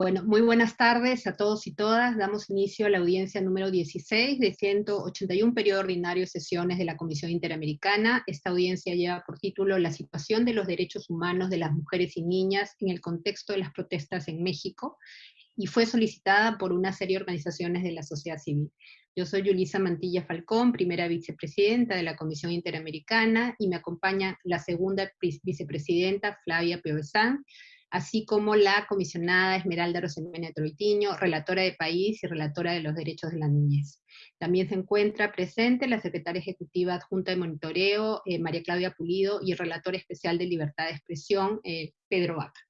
Bueno, muy buenas tardes a todos y todas. Damos inicio a la audiencia número 16 de 181 periodo ordinario de sesiones de la Comisión Interamericana. Esta audiencia lleva por título La situación de los derechos humanos de las mujeres y niñas en el contexto de las protestas en México, y fue solicitada por una serie de organizaciones de la sociedad civil. Yo soy Yulisa Mantilla Falcón, primera vicepresidenta de la Comisión Interamericana, y me acompaña la segunda vicepresidenta, Flavia Piovesan, así como la comisionada Esmeralda Rosemena Troitiño, relatora de país y relatora de los derechos de la niñez. También se encuentra presente la secretaria ejecutiva adjunta de monitoreo, eh, María Claudia Pulido, y el relator especial de libertad de expresión, eh, Pedro Vaca.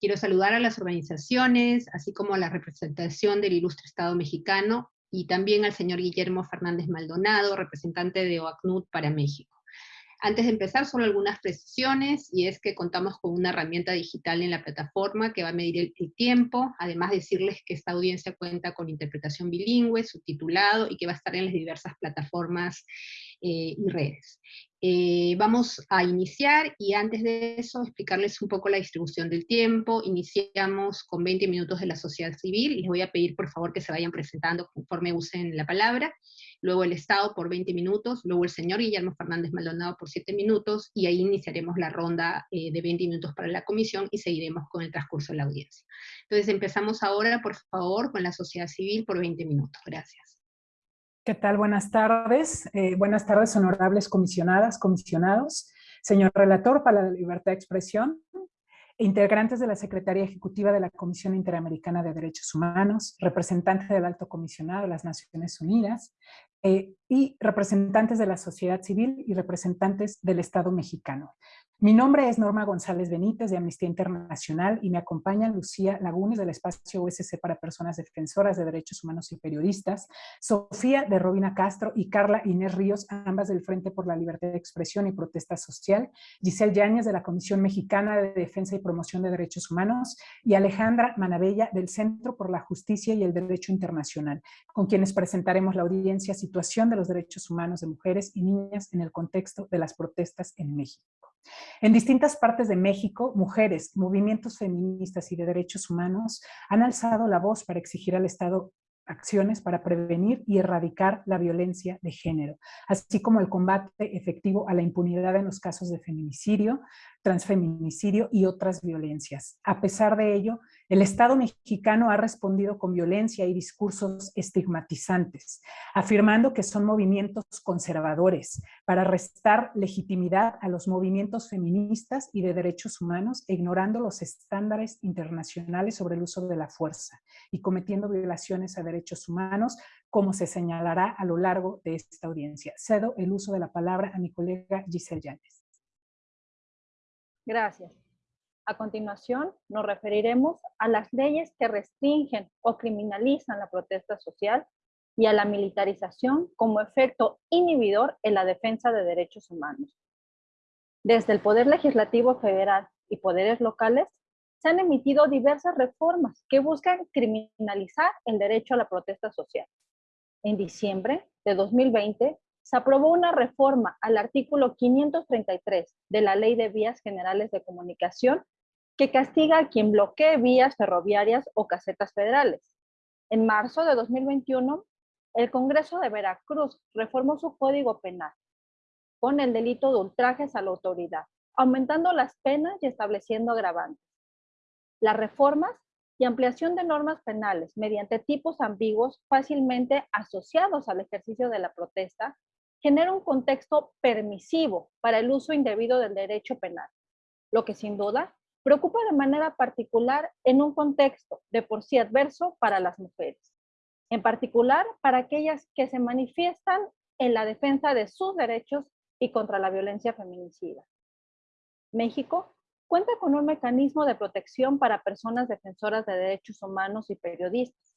Quiero saludar a las organizaciones, así como a la representación del ilustre Estado mexicano, y también al señor Guillermo Fernández Maldonado, representante de OACNUD para México. Antes de empezar, solo algunas precisiones, y es que contamos con una herramienta digital en la plataforma que va a medir el, tiempo, además decirles que esta audiencia cuenta con interpretación bilingüe, subtitulado, y que va a estar en las diversas plataformas eh, y redes. Eh, vamos a iniciar, y antes de eso explicarles un poco la distribución del tiempo. Iniciamos con 20 minutos de la sociedad civil, les voy a pedir por favor que se vayan presentando conforme usen la palabra luego el Estado por 20 minutos, luego el señor Guillermo Fernández Maldonado por 7 minutos, y ahí iniciaremos la ronda eh, de 20 minutos para la comisión y seguiremos con el transcurso de la audiencia. Entonces empezamos ahora, por favor, con la sociedad civil por 20 minutos. Gracias. ¿Qué tal? Buenas tardes. Eh, buenas tardes, honorables comisionadas, comisionados. Señor relator para la libertad de expresión, integrantes de la Secretaría Ejecutiva de la Comisión Interamericana de Derechos Humanos, representantes del Alto Comisionado de las Naciones Unidas, eh, y representantes de la sociedad civil y representantes del Estado mexicano. Mi nombre es Norma González Benítez de Amnistía Internacional y me acompaña Lucía Lagunes del Espacio USC para Personas Defensoras de Derechos Humanos y Periodistas, Sofía de Robina Castro y Carla Inés Ríos, ambas del Frente por la Libertad de Expresión y Protesta Social, Giselle Yáñez de la Comisión Mexicana de Defensa y Promoción de Derechos Humanos y Alejandra Manabella del Centro por la Justicia y el Derecho Internacional, con quienes presentaremos la audiencia Situación de los Derechos Humanos de Mujeres y Niñas en el contexto de las protestas en México. En distintas partes de México, mujeres, movimientos feministas y de derechos humanos han alzado la voz para exigir al Estado acciones para prevenir y erradicar la violencia de género, así como el combate efectivo a la impunidad en los casos de feminicidio, transfeminicidio y otras violencias. A pesar de ello, el Estado mexicano ha respondido con violencia y discursos estigmatizantes, afirmando que son movimientos conservadores para restar legitimidad a los movimientos feministas y de derechos humanos, ignorando los estándares internacionales sobre el uso de la fuerza y cometiendo violaciones a derechos humanos, como se señalará a lo largo de esta audiencia. Cedo el uso de la palabra a mi colega Giselle Llanes. Gracias. A continuación, nos referiremos a las leyes que restringen o criminalizan la protesta social y a la militarización como efecto inhibidor en la defensa de derechos humanos. Desde el Poder Legislativo Federal y poderes locales, se han emitido diversas reformas que buscan criminalizar el derecho a la protesta social. En diciembre de 2020, se aprobó una reforma al artículo 533 de la Ley de Vías Generales de Comunicación que castiga a quien bloquee vías ferroviarias o casetas federales. En marzo de 2021, el Congreso de Veracruz reformó su Código Penal con el delito de ultrajes a la autoridad, aumentando las penas y estableciendo agravantes. Las reformas y ampliación de normas penales mediante tipos ambiguos fácilmente asociados al ejercicio de la protesta genera un contexto permisivo para el uso indebido del derecho penal, lo que sin duda preocupa de manera particular en un contexto de por sí adverso para las mujeres, en particular para aquellas que se manifiestan en la defensa de sus derechos y contra la violencia feminicida. México cuenta con un mecanismo de protección para personas defensoras de derechos humanos y periodistas.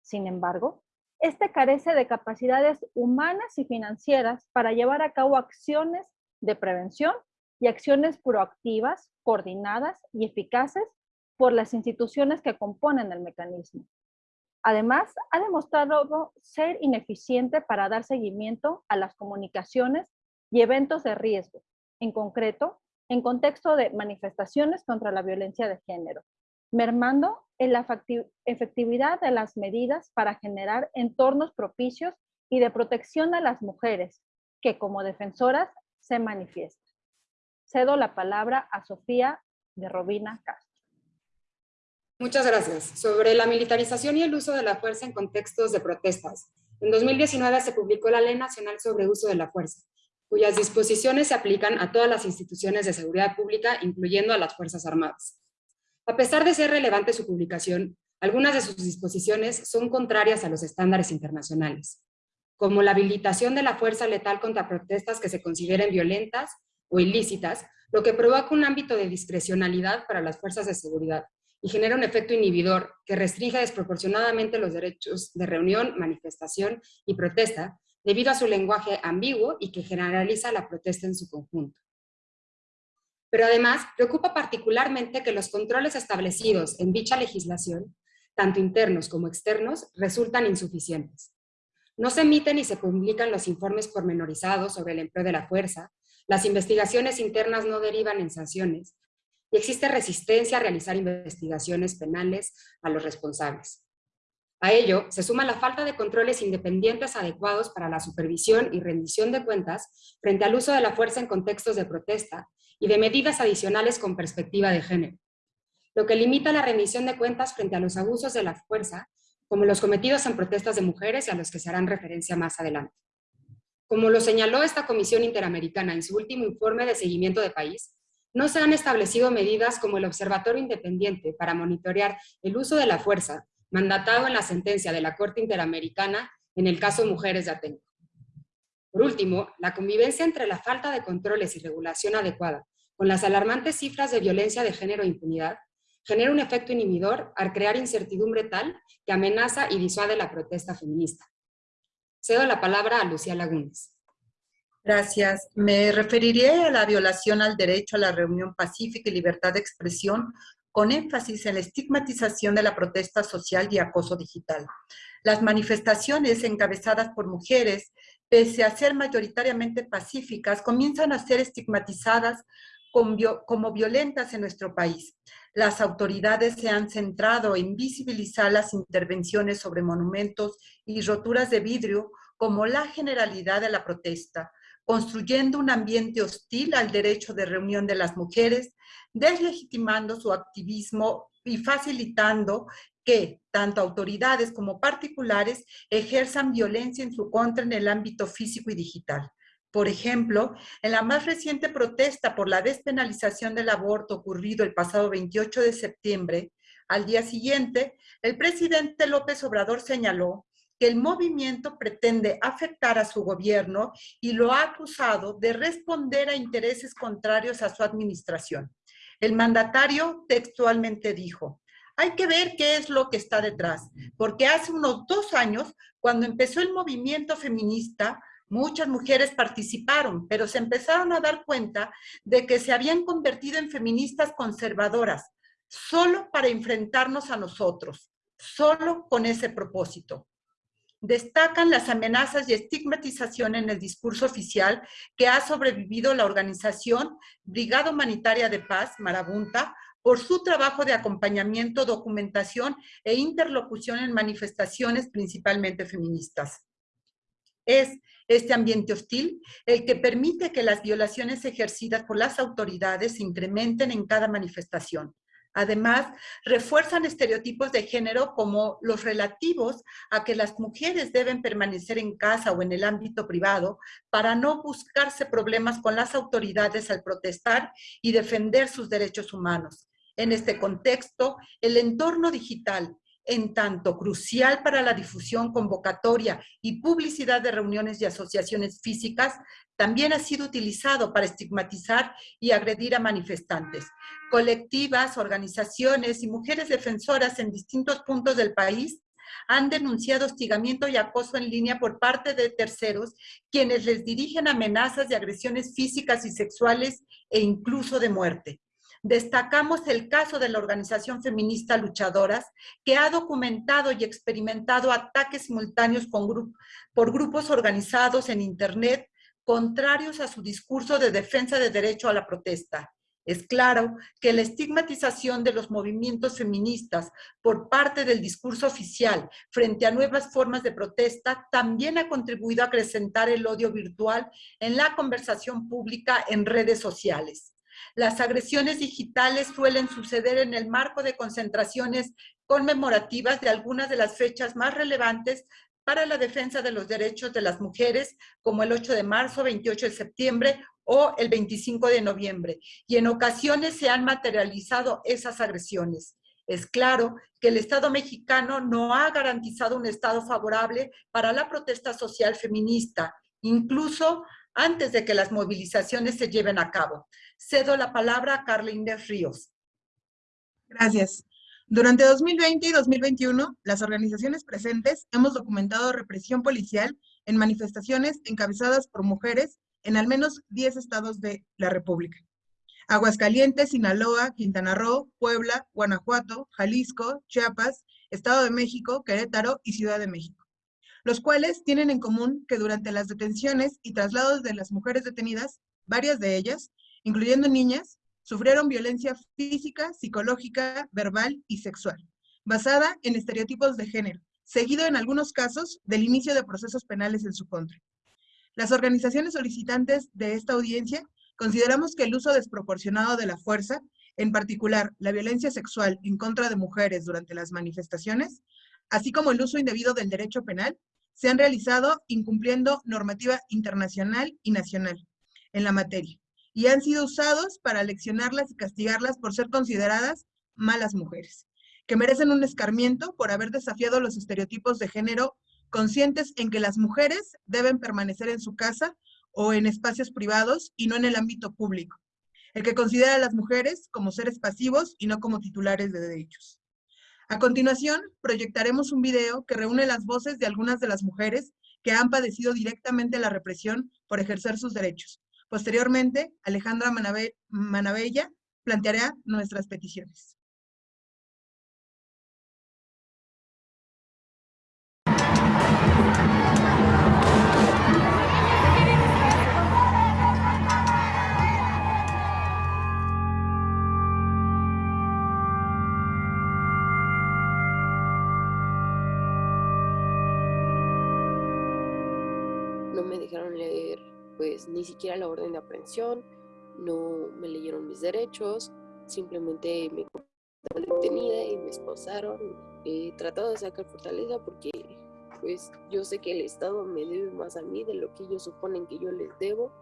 Sin embargo, este carece de capacidades humanas y financieras para llevar a cabo acciones de prevención y acciones proactivas, coordinadas y eficaces por las instituciones que componen el mecanismo. Además, ha demostrado ser ineficiente para dar seguimiento a las comunicaciones y eventos de riesgo, en concreto, en contexto de manifestaciones contra la violencia de género, mermando en la efectividad de las medidas para generar entornos propicios y de protección a las mujeres, que como defensoras se manifiestan. Cedo la palabra a Sofía de Robina Castro. Muchas gracias. Sobre la militarización y el uso de la fuerza en contextos de protestas. En 2019 se publicó la Ley Nacional sobre Uso de la Fuerza, cuyas disposiciones se aplican a todas las instituciones de seguridad pública, incluyendo a las Fuerzas Armadas. A pesar de ser relevante su publicación, algunas de sus disposiciones son contrarias a los estándares internacionales, como la habilitación de la fuerza letal contra protestas que se consideren violentas o ilícitas, lo que provoca un ámbito de discrecionalidad para las fuerzas de seguridad y genera un efecto inhibidor que restringe desproporcionadamente los derechos de reunión, manifestación y protesta debido a su lenguaje ambiguo y que generaliza la protesta en su conjunto. Pero además, preocupa particularmente que los controles establecidos en dicha legislación, tanto internos como externos, resultan insuficientes. No se emiten y se publican los informes pormenorizados sobre el empleo de la fuerza, las investigaciones internas no derivan en sanciones, y existe resistencia a realizar investigaciones penales a los responsables. A ello se suma la falta de controles independientes adecuados para la supervisión y rendición de cuentas frente al uso de la fuerza en contextos de protesta y de medidas adicionales con perspectiva de género, lo que limita la rendición de cuentas frente a los abusos de la fuerza, como los cometidos en protestas de mujeres y a los que se harán referencia más adelante. Como lo señaló esta Comisión Interamericana en su último informe de seguimiento de país, no se han establecido medidas como el Observatorio Independiente para monitorear el uso de la fuerza, mandatado en la sentencia de la Corte Interamericana en el caso Mujeres de Atenco. Por último, la convivencia entre la falta de controles y regulación adecuada con las alarmantes cifras de violencia de género e impunidad, genera un efecto inhibidor al crear incertidumbre tal que amenaza y disuade la protesta feminista. Cedo la palabra a Lucía Lagunes. Gracias. Me referiré a la violación al derecho a la reunión pacífica y libertad de expresión con énfasis en la estigmatización de la protesta social y acoso digital. Las manifestaciones encabezadas por mujeres, pese a ser mayoritariamente pacíficas, comienzan a ser estigmatizadas como violentas en nuestro país. Las autoridades se han centrado en visibilizar las intervenciones sobre monumentos y roturas de vidrio como la generalidad de la protesta, construyendo un ambiente hostil al derecho de reunión de las mujeres, deslegitimando su activismo y facilitando que tanto autoridades como particulares ejerzan violencia en su contra en el ámbito físico y digital. Por ejemplo, en la más reciente protesta por la despenalización del aborto ocurrido el pasado 28 de septiembre, al día siguiente, el presidente López Obrador señaló que el movimiento pretende afectar a su gobierno y lo ha acusado de responder a intereses contrarios a su administración. El mandatario textualmente dijo, hay que ver qué es lo que está detrás, porque hace unos dos años, cuando empezó el movimiento feminista, muchas mujeres participaron, pero se empezaron a dar cuenta de que se habían convertido en feministas conservadoras, solo para enfrentarnos a nosotros, solo con ese propósito destacan las amenazas y estigmatización en el discurso oficial que ha sobrevivido la organización Brigada Humanitaria de Paz, Marabunta, por su trabajo de acompañamiento, documentación e interlocución en manifestaciones principalmente feministas. Es este ambiente hostil el que permite que las violaciones ejercidas por las autoridades se incrementen en cada manifestación. Además, refuerzan estereotipos de género como los relativos a que las mujeres deben permanecer en casa o en el ámbito privado para no buscarse problemas con las autoridades al protestar y defender sus derechos humanos. En este contexto, el entorno digital en tanto crucial para la difusión, convocatoria y publicidad de reuniones y asociaciones físicas, también ha sido utilizado para estigmatizar y agredir a manifestantes. Colectivas, organizaciones y mujeres defensoras en distintos puntos del país han denunciado hostigamiento y acoso en línea por parte de terceros, quienes les dirigen amenazas de agresiones físicas y sexuales e incluso de muerte. Destacamos el caso de la organización feminista Luchadoras, que ha documentado y experimentado ataques simultáneos por grupos organizados en Internet contrarios a su discurso de defensa de derecho a la protesta. Es claro que la estigmatización de los movimientos feministas por parte del discurso oficial frente a nuevas formas de protesta también ha contribuido a acrecentar el odio virtual en la conversación pública en redes sociales. Las agresiones digitales suelen suceder en el marco de concentraciones conmemorativas de algunas de las fechas más relevantes para la defensa de los derechos de las mujeres, como el 8 de marzo, 28 de septiembre o el 25 de noviembre. Y en ocasiones se han materializado esas agresiones. Es claro que el Estado mexicano no ha garantizado un Estado favorable para la protesta social feminista, incluso antes de que las movilizaciones se lleven a cabo. Cedo la palabra a Carla Inés Ríos. Gracias. Durante 2020 y 2021, las organizaciones presentes hemos documentado represión policial en manifestaciones encabezadas por mujeres en al menos 10 estados de la República. Aguascalientes, Sinaloa, Quintana Roo, Puebla, Guanajuato, Jalisco, Chiapas, Estado de México, Querétaro y Ciudad de México, los cuales tienen en común que durante las detenciones y traslados de las mujeres detenidas, varias de ellas, incluyendo niñas, sufrieron violencia física, psicológica, verbal y sexual, basada en estereotipos de género, seguido en algunos casos del inicio de procesos penales en su contra. Las organizaciones solicitantes de esta audiencia consideramos que el uso desproporcionado de la fuerza, en particular la violencia sexual en contra de mujeres durante las manifestaciones, así como el uso indebido del derecho penal, se han realizado incumpliendo normativa internacional y nacional en la materia, y han sido usados para leccionarlas y castigarlas por ser consideradas malas mujeres, que merecen un escarmiento por haber desafiado los estereotipos de género conscientes en que las mujeres deben permanecer en su casa o en espacios privados y no en el ámbito público, el que considera a las mujeres como seres pasivos y no como titulares de derechos. A continuación, proyectaremos un video que reúne las voces de algunas de las mujeres que han padecido directamente la represión por ejercer sus derechos, Posteriormente, Alejandra Manabella planteará nuestras peticiones. Pues ni siquiera la orden de aprehensión, no me leyeron mis derechos, simplemente me detenida y me esposaron. He tratado de sacar fortaleza porque pues yo sé que el Estado me debe más a mí de lo que ellos suponen que yo les debo.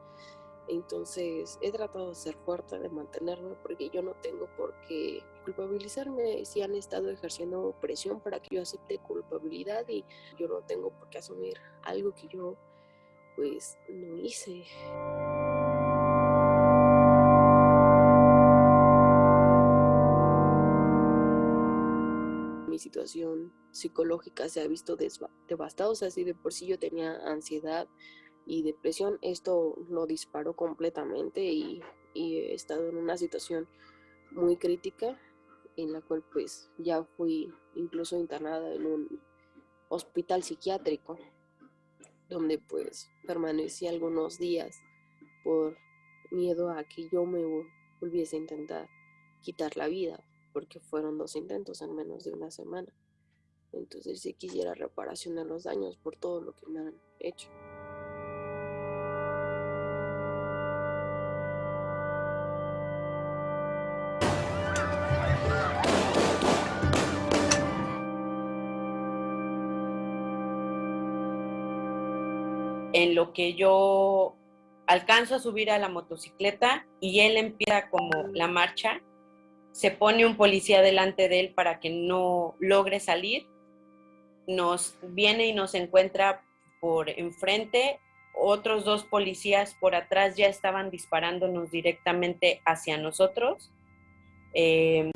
Entonces he tratado de ser fuerte, de mantenerme, porque yo no tengo por qué culpabilizarme si han estado ejerciendo presión para que yo acepte culpabilidad y yo no tengo por qué asumir algo que yo pues no hice. Mi situación psicológica se ha visto devastada, o sea, si de por sí yo tenía ansiedad y depresión, esto lo disparó completamente y, y he estado en una situación muy crítica en la cual pues ya fui incluso internada en un hospital psiquiátrico donde pues permanecí algunos días por miedo a que yo me volviese a intentar quitar la vida, porque fueron dos intentos en menos de una semana. Entonces si quisiera reparación de los daños por todo lo que me han hecho. En lo que yo alcanzo a subir a la motocicleta y él empieza como la marcha, se pone un policía delante de él para que no logre salir, nos viene y nos encuentra por enfrente, otros dos policías por atrás ya estaban disparándonos directamente hacia nosotros. Eh,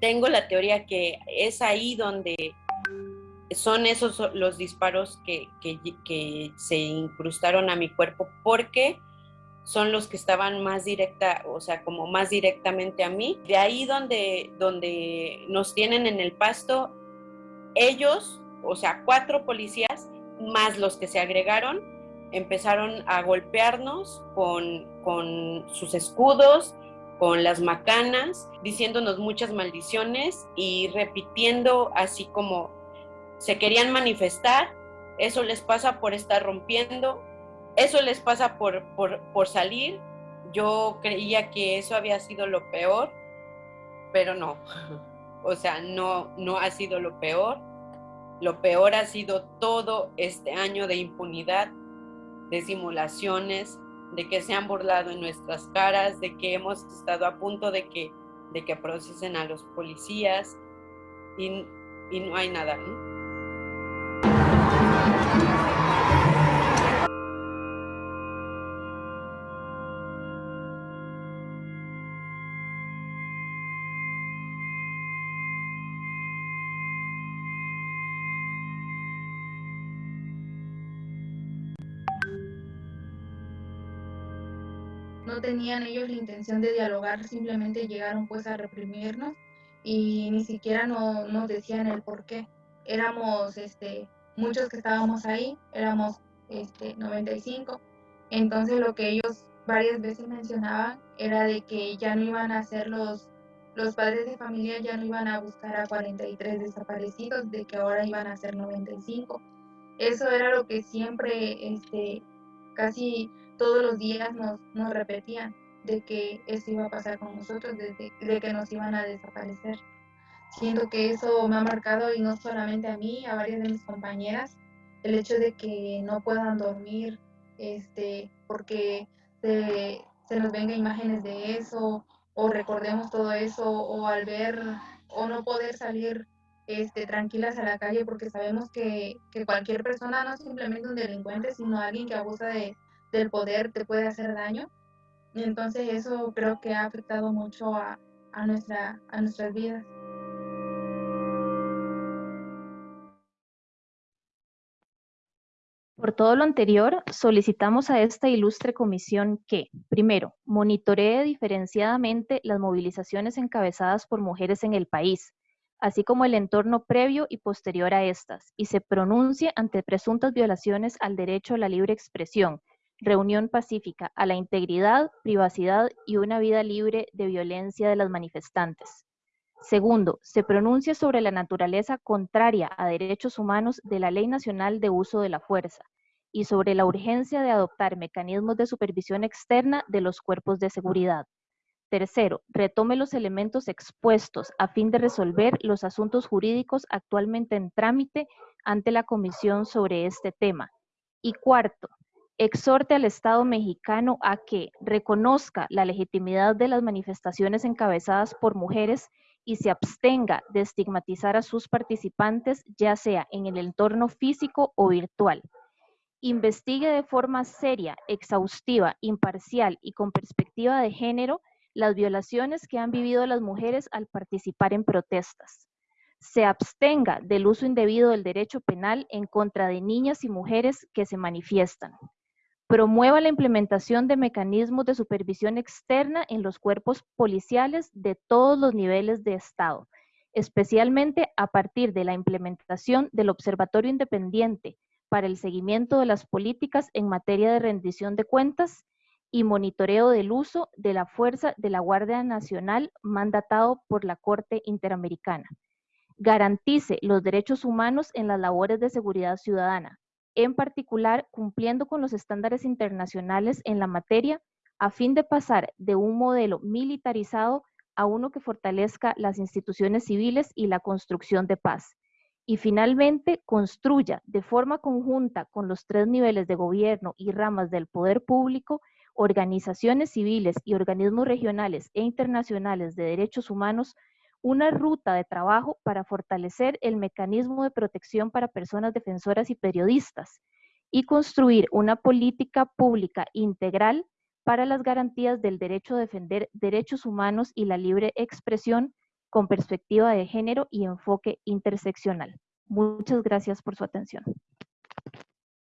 tengo la teoría que es ahí donde son esos los disparos que, se incrustaron a mi cuerpo porque son los que estaban más directa, o sea, como más directamente a mí. De ahí donde, donde nos tienen en el pasto, ellos, o sea, cuatro policías, más los que se agregaron, empezaron a golpearnos con, con sus escudos con las macanas, diciéndonos muchas maldiciones y repitiendo así como se querían manifestar, eso les pasa por estar rompiendo, eso les pasa por, por, por salir. Yo creía que eso había sido lo peor, pero no. O sea, no, no ha sido lo peor. Lo peor ha sido todo este año de impunidad, de simulaciones, de que se han burlado en nuestras caras, de que hemos estado a punto de que, de que procesen a los policías y, y no hay nada. no tenían ellos la intención de dialogar, simplemente llegaron pues a reprimirnos y ni siquiera no, nos decían el por qué. Éramos este, muchos que estábamos ahí, éramos este, 95, entonces lo que ellos varias veces mencionaban era de que ya no iban a ser los, los padres de familia, ya no iban a buscar a 43 desaparecidos, de que ahora iban a ser 95. Eso era lo que siempre, este, casi todos los días nos, nos repetían de que eso iba a pasar con nosotros, de, de, que nos iban a desaparecer. Siento que eso me ha marcado y no solamente a mí, a varias de mis compañeras, el hecho de que no puedan dormir este, porque se, se nos venga imágenes de eso o recordemos todo eso o al ver o no poder salir este, tranquilas a la calle porque sabemos que, que cualquier persona, no simplemente un delincuente, sino alguien que abusa de, del poder te puede hacer daño. Y entonces eso creo que ha afectado mucho a, a, nuestra, a nuestras vidas. Por todo lo anterior, solicitamos a esta ilustre comisión que, primero, monitoree diferenciadamente las movilizaciones encabezadas por mujeres en el país, así como el entorno previo y posterior a estas, y se pronuncie ante presuntas violaciones al derecho a la libre expresión, reunión pacífica a la integridad, privacidad y una vida libre de violencia de las manifestantes. Segundo, se pronuncia sobre la naturaleza contraria a derechos humanos de la Ley Nacional de Uso de la Fuerza y sobre la urgencia de adoptar mecanismos de supervisión externa de los cuerpos de seguridad. Tercero, retome los elementos expuestos a fin de resolver los asuntos jurídicos actualmente en trámite ante la Comisión sobre este tema. Y cuarto, exhorte al Estado mexicano a que reconozca la legitimidad de las manifestaciones encabezadas por mujeres y se abstenga de estigmatizar a sus participantes, ya sea en el entorno físico o virtual. Investigue de forma seria, exhaustiva, imparcial y con perspectiva de género las violaciones que han vivido las mujeres al participar en protestas se abstenga del uso indebido del derecho penal en contra de niñas y mujeres que se manifiestan promueva la implementación de mecanismos de supervisión externa en los cuerpos policiales de todos los niveles de Estado, especialmente a partir de la implementación del Observatorio Independiente para el seguimiento de las políticas en materia de rendición de cuentas y monitoreo del uso de la fuerza de la Guardia Nacional mandatado por la Corte Interamericana. Garantice los derechos humanos en las labores de seguridad ciudadana, en particular cumpliendo con los estándares internacionales en la materia a fin de pasar de un modelo militarizado a uno que fortalezca las instituciones civiles y la construcción de paz. Y finalmente, construya de forma conjunta con los tres niveles de gobierno y ramas del poder público, organizaciones civiles y organismos regionales e internacionales de derechos humanos una ruta de trabajo para fortalecer el mecanismo de protección para personas defensoras y periodistas y construir una política pública integral para las garantías del derecho a defender derechos humanos y la libre expresión con perspectiva de género y enfoque interseccional. Muchas gracias por su atención.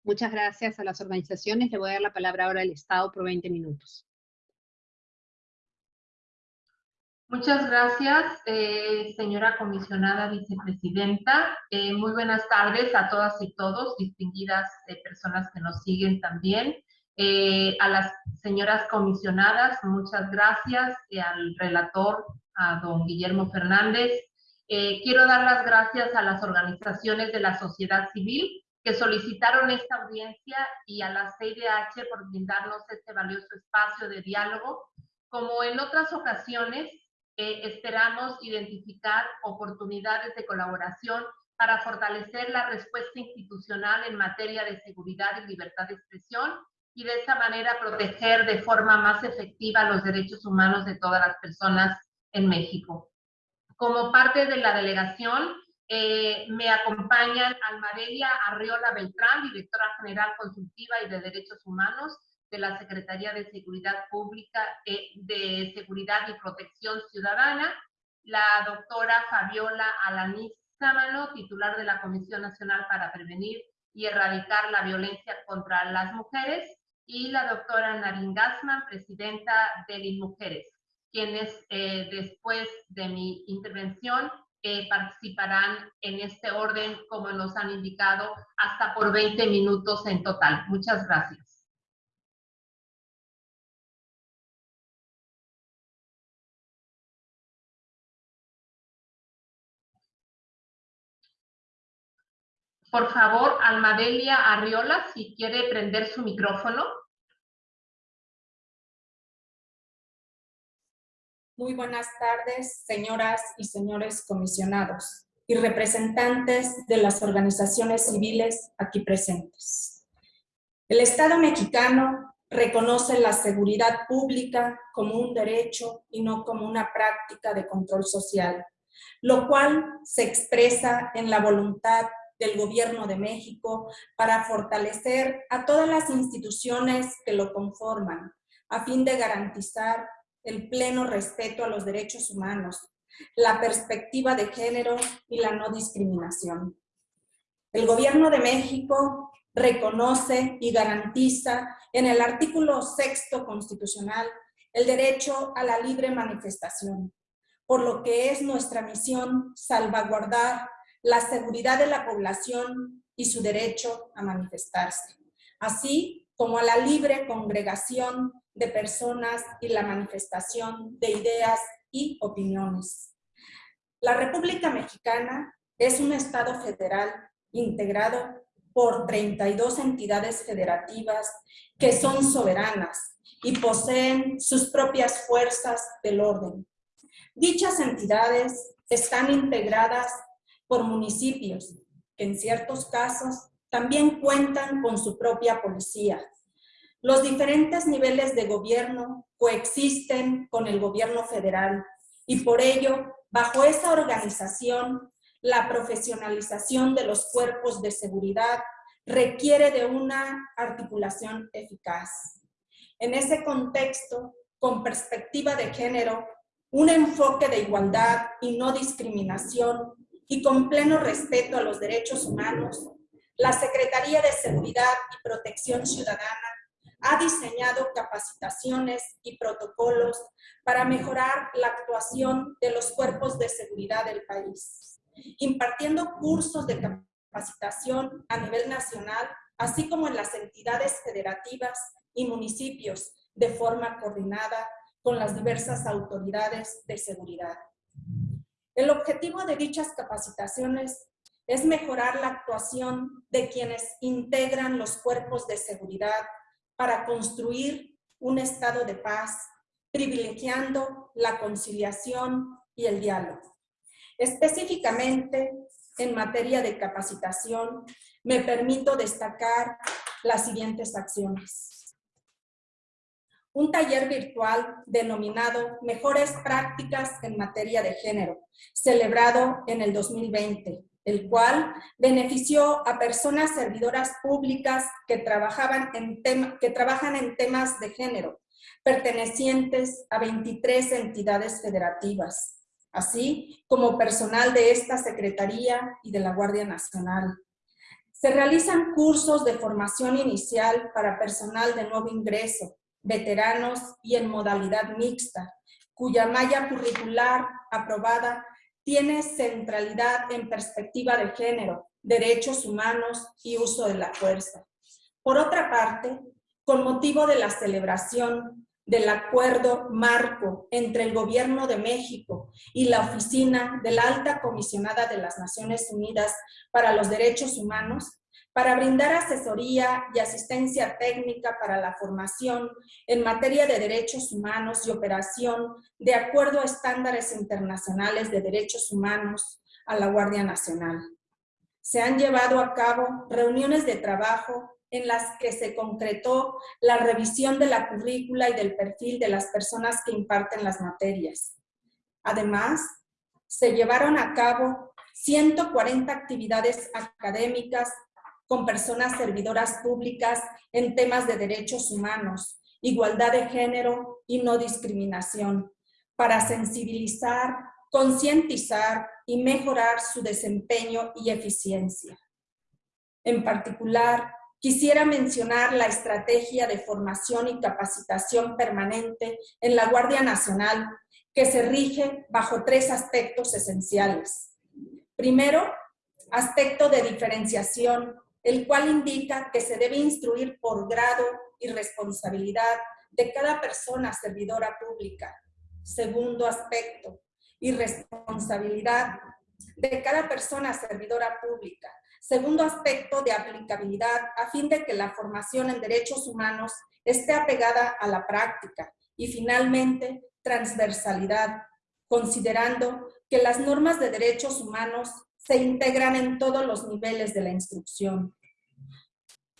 Muchas gracias a las organizaciones. Le voy a dar la palabra ahora al Estado por 20 minutos. Muchas gracias, eh, señora comisionada vicepresidenta. Eh, muy buenas tardes a todas y todos, distinguidas eh, personas que nos siguen también. Eh, a las señoras comisionadas, muchas gracias, y al relator, a don Guillermo Fernández. Eh, quiero dar las gracias a las organizaciones de la sociedad civil que solicitaron esta audiencia y a la CIDH por brindarnos este valioso espacio de diálogo. Como en otras ocasiones, eh, esperamos identificar oportunidades de colaboración para fortalecer la respuesta institucional en materia de seguridad y libertad de expresión y de esa manera proteger de forma más efectiva los derechos humanos de todas las personas en México. Como parte de la delegación, eh, me acompañan Almadelia Arriola Beltrán, directora general consultiva y de derechos humanos de la Secretaría de Seguridad Pública, eh, de Seguridad y Protección Ciudadana, la doctora Fabiola Alaniz Sámano, titular de la Comisión Nacional para Prevenir y Erradicar la Violencia contra las Mujeres, y la doctora Narin Gassman, presidenta de Mujeres, quienes eh, después de mi intervención eh, participarán en este orden, como nos han indicado, hasta por 20 minutos en total. Muchas gracias. Por favor, Almadelia Arriola, si quiere prender su micrófono. Muy buenas tardes, señoras y señores comisionados y representantes de las organizaciones civiles aquí presentes. El Estado mexicano reconoce la seguridad pública como un derecho y no como una práctica de control social, lo cual se expresa en la voluntad del Gobierno de México para fortalecer a todas las instituciones que lo conforman, a fin de garantizar el pleno respeto a los derechos humanos, la perspectiva de género y la no discriminación. El Gobierno de México reconoce y garantiza en el artículo sexto constitucional el derecho a la libre manifestación, por lo que es nuestra misión salvaguardar la seguridad de la población y su derecho a manifestarse, así como a la libre congregación de personas y la manifestación de ideas y opiniones. La República Mexicana es un Estado federal integrado por 32 entidades federativas que son soberanas y poseen sus propias fuerzas del orden. Dichas entidades están integradas por municipios, que en ciertos casos también cuentan con su propia policía. Los diferentes niveles de gobierno coexisten con el gobierno federal y por ello, bajo esa organización, la profesionalización de los cuerpos de seguridad requiere de una articulación eficaz. En ese contexto, con perspectiva de género, un enfoque de igualdad y no discriminación y con pleno respeto a los derechos humanos, la Secretaría de Seguridad y Protección Ciudadana ha diseñado capacitaciones y protocolos para mejorar la actuación de los cuerpos de seguridad del país, impartiendo cursos de capacitación a nivel nacional, así como en las entidades federativas y municipios de forma coordinada con las diversas autoridades de seguridad. El objetivo de dichas capacitaciones es mejorar la actuación de quienes integran los cuerpos de seguridad para construir un estado de paz, privilegiando la conciliación y el diálogo. Específicamente, en materia de capacitación, me permito destacar las siguientes acciones un taller virtual denominado Mejores Prácticas en Materia de Género, celebrado en el 2020, el cual benefició a personas servidoras públicas que, trabajaban en que trabajan en temas de género, pertenecientes a 23 entidades federativas, así como personal de esta Secretaría y de la Guardia Nacional. Se realizan cursos de formación inicial para personal de nuevo ingreso, veteranos y en modalidad mixta, cuya malla curricular aprobada tiene centralidad en perspectiva de género, derechos humanos y uso de la fuerza. Por otra parte, con motivo de la celebración del acuerdo marco entre el Gobierno de México y la Oficina de la Alta Comisionada de las Naciones Unidas para los Derechos Humanos, para brindar asesoría y asistencia técnica para la formación en materia de derechos humanos y operación de acuerdo a estándares internacionales de derechos humanos a la Guardia Nacional. Se han llevado a cabo reuniones de trabajo en las que se concretó la revisión de la currícula y del perfil de las personas que imparten las materias. Además, se llevaron a cabo 140 actividades académicas con personas servidoras públicas en temas de derechos humanos, igualdad de género y no discriminación, para sensibilizar, concientizar y mejorar su desempeño y eficiencia. En particular, Quisiera mencionar la estrategia de formación y capacitación permanente en la Guardia Nacional, que se rige bajo tres aspectos esenciales. Primero, aspecto de diferenciación, el cual indica que se debe instruir por grado y responsabilidad de cada persona servidora pública. Segundo aspecto, y responsabilidad de cada persona servidora pública. Segundo aspecto de aplicabilidad a fin de que la formación en derechos humanos esté apegada a la práctica. Y finalmente, transversalidad, considerando que las normas de derechos humanos se integran en todos los niveles de la instrucción.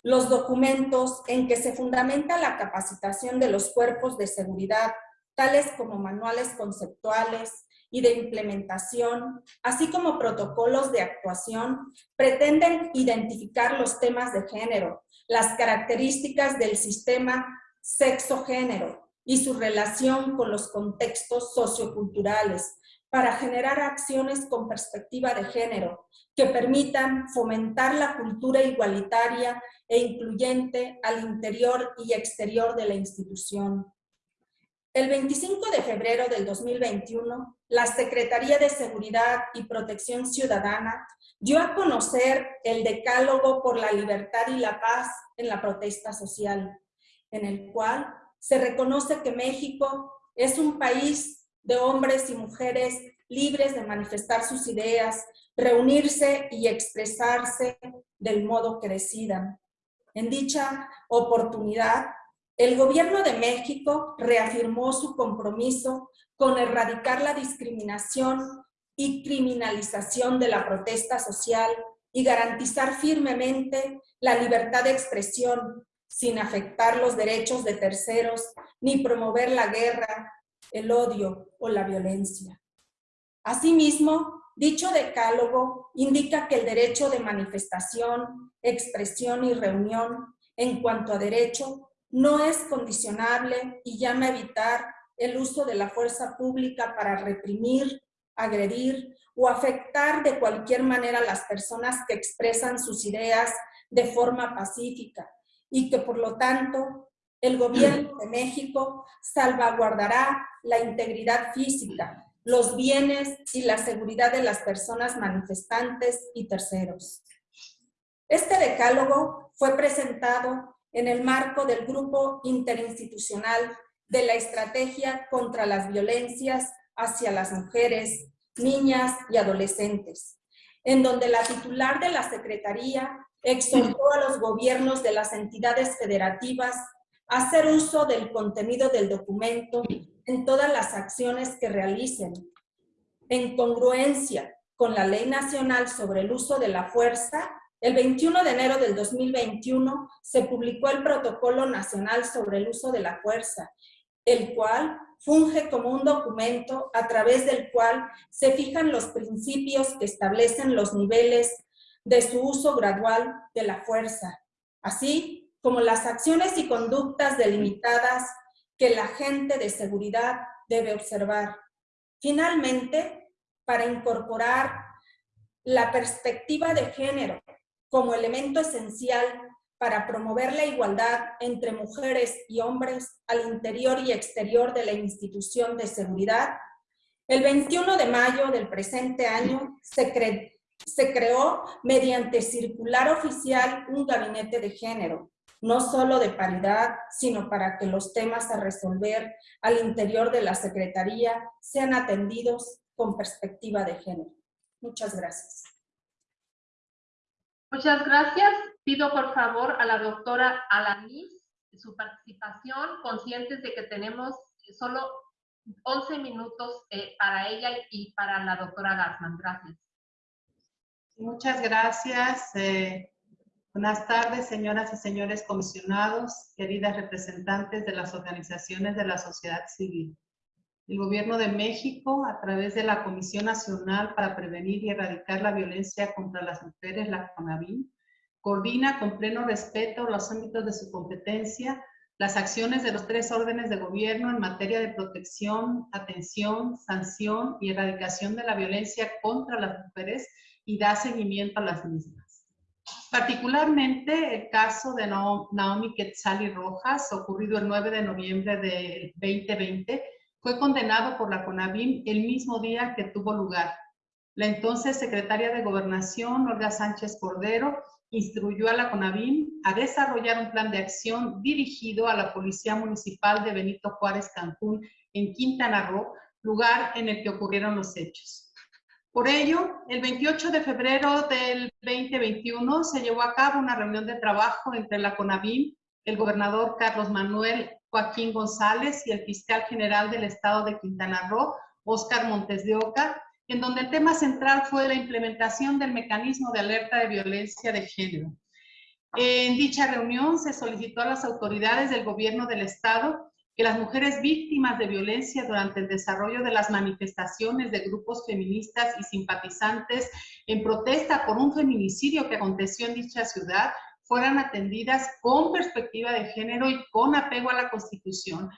Los documentos en que se fundamenta la capacitación de los cuerpos de seguridad, tales como manuales conceptuales, y de implementación, así como protocolos de actuación, pretenden identificar los temas de género, las características del sistema sexo-género y su relación con los contextos socioculturales para generar acciones con perspectiva de género que permitan fomentar la cultura igualitaria e incluyente al interior y exterior de la institución. El 25 de febrero del 2021, la Secretaría de Seguridad y Protección Ciudadana dio a conocer el Decálogo por la Libertad y la Paz en la protesta social, en el cual se reconoce que México es un país de hombres y mujeres libres de manifestar sus ideas, reunirse y expresarse del modo que decidan. En dicha oportunidad, el gobierno de México reafirmó su compromiso con erradicar la discriminación y criminalización de la protesta social y garantizar firmemente la libertad de expresión sin afectar los derechos de terceros ni promover la guerra, el odio o la violencia. Asimismo, dicho decálogo indica que el derecho de manifestación, expresión y reunión en cuanto a derecho no es condicionable y llama a evitar el uso de la fuerza pública para reprimir, agredir o afectar de cualquier manera a las personas que expresan sus ideas de forma pacífica y que por lo tanto el gobierno de México salvaguardará la integridad física, los bienes y la seguridad de las personas manifestantes y terceros. Este decálogo fue presentado en el marco del Grupo Interinstitucional de la Estrategia contra las Violencias hacia las Mujeres, Niñas y Adolescentes, en donde la titular de la Secretaría exhortó a los gobiernos de las entidades federativas hacer uso del contenido del documento en todas las acciones que realicen, en congruencia con la Ley Nacional sobre el Uso de la Fuerza el 21 de enero del 2021 se publicó el Protocolo Nacional sobre el Uso de la Fuerza, el cual funge como un documento a través del cual se fijan los principios que establecen los niveles de su uso gradual de la fuerza, así como las acciones y conductas delimitadas que la agente de seguridad debe observar. Finalmente, para incorporar la perspectiva de género como elemento esencial para promover la igualdad entre mujeres y hombres al interior y exterior de la institución de seguridad, el 21 de mayo del presente año se, se creó mediante circular oficial un gabinete de género, no solo de paridad, sino para que los temas a resolver al interior de la Secretaría sean atendidos con perspectiva de género. Muchas gracias. Muchas gracias. Pido por favor a la doctora Alanis su participación, conscientes de que tenemos solo 11 minutos eh, para ella y para la doctora Gassman. Gracias. Muchas gracias. Eh, buenas tardes, señoras y señores comisionados, queridas representantes de las organizaciones de la sociedad civil. El Gobierno de México, a través de la Comisión Nacional para Prevenir y Erradicar la Violencia contra las Mujeres, la CONAVIM, coordina con pleno respeto los ámbitos de su competencia las acciones de los tres órdenes de gobierno en materia de protección, atención, sanción y erradicación de la violencia contra las mujeres y da seguimiento a las mismas. Particularmente el caso de Naomi Quetzali Rojas, ocurrido el 9 de noviembre del 2020, fue condenado por la CONAVIM el mismo día que tuvo lugar. La entonces secretaria de Gobernación, Olga Sánchez Cordero, instruyó a la CONAVIM a desarrollar un plan de acción dirigido a la Policía Municipal de Benito Juárez Cancún en Quintana Roo, lugar en el que ocurrieron los hechos. Por ello, el 28 de febrero del 2021 se llevó a cabo una reunión de trabajo entre la CONAVIM, el gobernador Carlos Manuel Joaquín González y el fiscal general del estado de Quintana Roo, Óscar Montes de Oca, en donde el tema central fue la implementación del mecanismo de alerta de violencia de género. En dicha reunión se solicitó a las autoridades del gobierno del Estado que las mujeres víctimas de violencia durante el desarrollo de las manifestaciones de grupos feministas y simpatizantes en protesta por un feminicidio que aconteció en dicha ciudad fueran atendidas con perspectiva de género y con apego a la Constitución,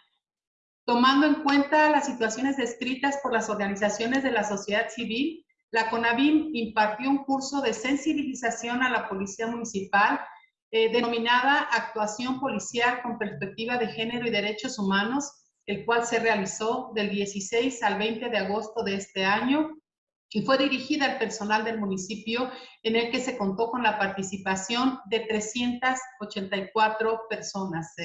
Tomando en cuenta las situaciones descritas por las organizaciones de la sociedad civil, la CONAVIM impartió un curso de sensibilización a la Policía Municipal eh, denominada Actuación Policial con Perspectiva de Género y Derechos Humanos, el cual se realizó del 16 al 20 de agosto de este año y fue dirigida al personal del municipio en el que se contó con la participación de 384 personas.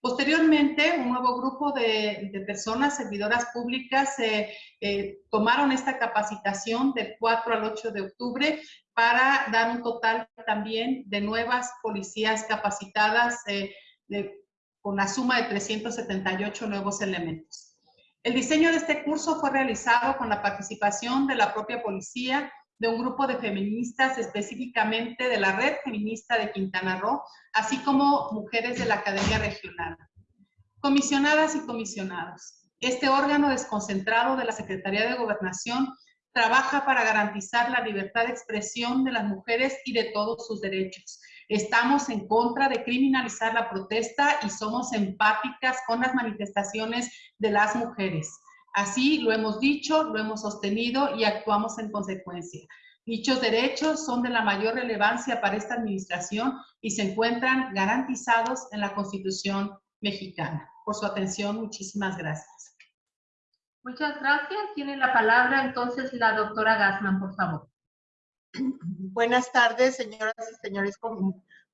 Posteriormente, un nuevo grupo de, personas, servidoras públicas, eh, tomaron esta capacitación del 4 al 8 de octubre para dar un total también de nuevas policías capacitadas eh, con la suma de 378 nuevos elementos. El diseño de este curso fue realizado con la participación de la propia policía, de un grupo de feministas específicamente de la Red Feminista de Quintana Roo, así como mujeres de la Academia Regional. Comisionadas y comisionados, este órgano desconcentrado de la Secretaría de Gobernación trabaja para garantizar la libertad de expresión de las mujeres y de todos sus derechos. Estamos en contra de criminalizar la protesta y somos empáticas con las manifestaciones de las mujeres. Así lo hemos dicho, lo hemos sostenido y actuamos en consecuencia. Dichos derechos son de la mayor relevancia para esta administración y se encuentran garantizados en la Constitución mexicana. Por su atención, muchísimas gracias. Muchas gracias. Tiene la palabra entonces la doctora Gassman, por favor. Buenas tardes, señoras y señores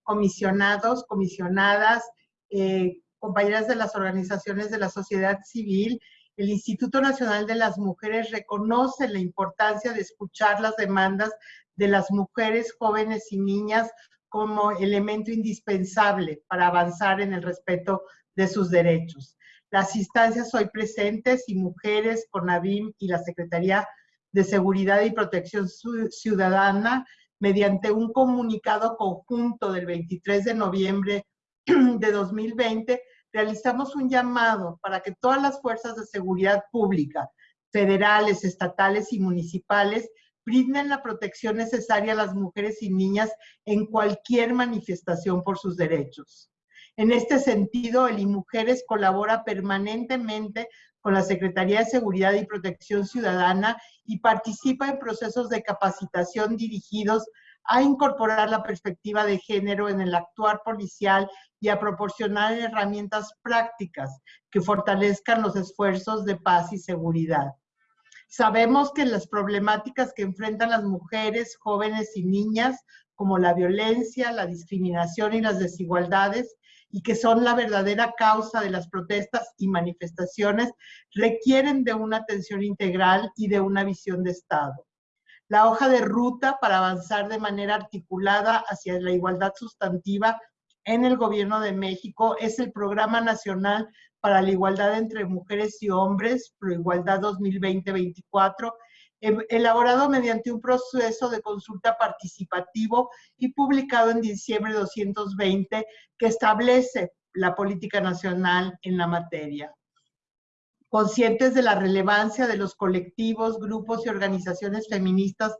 comisionados, comisionadas, eh, compañeras de las organizaciones de la sociedad civil el Instituto Nacional de las Mujeres reconoce la importancia de escuchar las demandas de las mujeres, jóvenes y niñas como elemento indispensable para avanzar en el respeto de sus derechos. Las instancias hoy presentes y mujeres, CONAVIM y la Secretaría de Seguridad y Protección Ciudadana, mediante un comunicado conjunto del 23 de noviembre de 2020, realizamos un llamado para que todas las fuerzas de seguridad pública, federales, estatales y municipales, brinden la protección necesaria a las mujeres y niñas en cualquier manifestación por sus derechos. En este sentido, el IMujeres colabora permanentemente con la Secretaría de Seguridad y Protección Ciudadana y participa en procesos de capacitación dirigidos a incorporar la perspectiva de género en el actuar policial y a proporcionar herramientas prácticas que fortalezcan los esfuerzos de paz y seguridad. Sabemos que las problemáticas que enfrentan las mujeres, jóvenes y niñas, como la violencia, la discriminación y las desigualdades, y que son la verdadera causa de las protestas y manifestaciones, requieren de una atención integral y de una visión de Estado. La hoja de ruta para avanzar de manera articulada hacia la igualdad sustantiva en el Gobierno de México es el Programa Nacional para la Igualdad entre Mujeres y Hombres, Proigualdad 2020-24, em, elaborado mediante un proceso de consulta participativo y publicado en diciembre de 220, que establece la política nacional en la materia. Conscientes de la relevancia de los colectivos, grupos y organizaciones feministas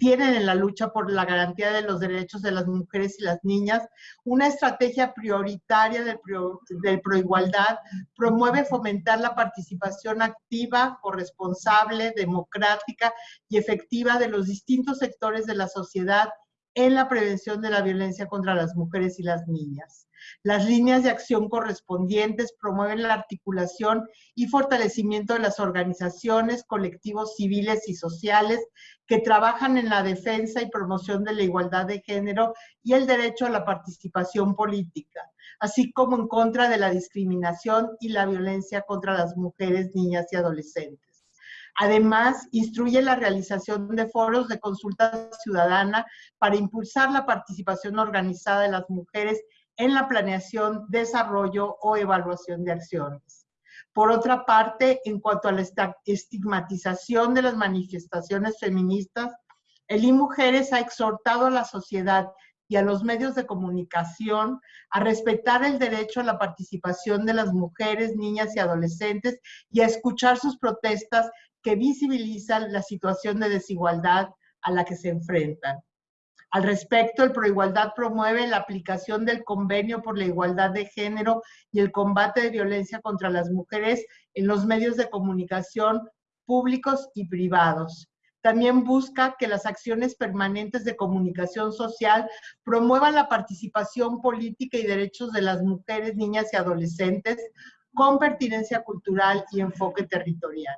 tienen en la lucha por la garantía de los derechos de las mujeres y las niñas, una estrategia prioritaria del, proigualdad promueve fomentar la participación activa, corresponsable, democrática y efectiva de los distintos sectores de la sociedad en la prevención de la violencia contra las mujeres y las niñas. Las líneas de acción correspondientes promueven la articulación y fortalecimiento de las organizaciones, colectivos civiles y sociales que trabajan en la defensa y promoción de la igualdad de género y el derecho a la participación política, así como en contra de la discriminación y la violencia contra las mujeres, niñas y adolescentes. Además, instruye la realización de foros de consulta ciudadana para impulsar la participación organizada de las mujeres en la planeación, desarrollo o evaluación de acciones. Por otra parte, en cuanto a la estigmatización de las manifestaciones feministas, el IMujeres ha exhortado a la sociedad y a los medios de comunicación a respetar el derecho a la participación de las mujeres, niñas y adolescentes y a escuchar sus protestas que visibilizan la situación de desigualdad a la que se enfrentan. Al respecto, el Proigualdad promueve la aplicación del Convenio por la Igualdad de Género y el combate de violencia contra las mujeres en los medios de comunicación públicos y privados. También busca que las acciones permanentes de comunicación social promuevan la participación política y derechos de las mujeres, niñas y adolescentes con pertinencia cultural y enfoque territorial.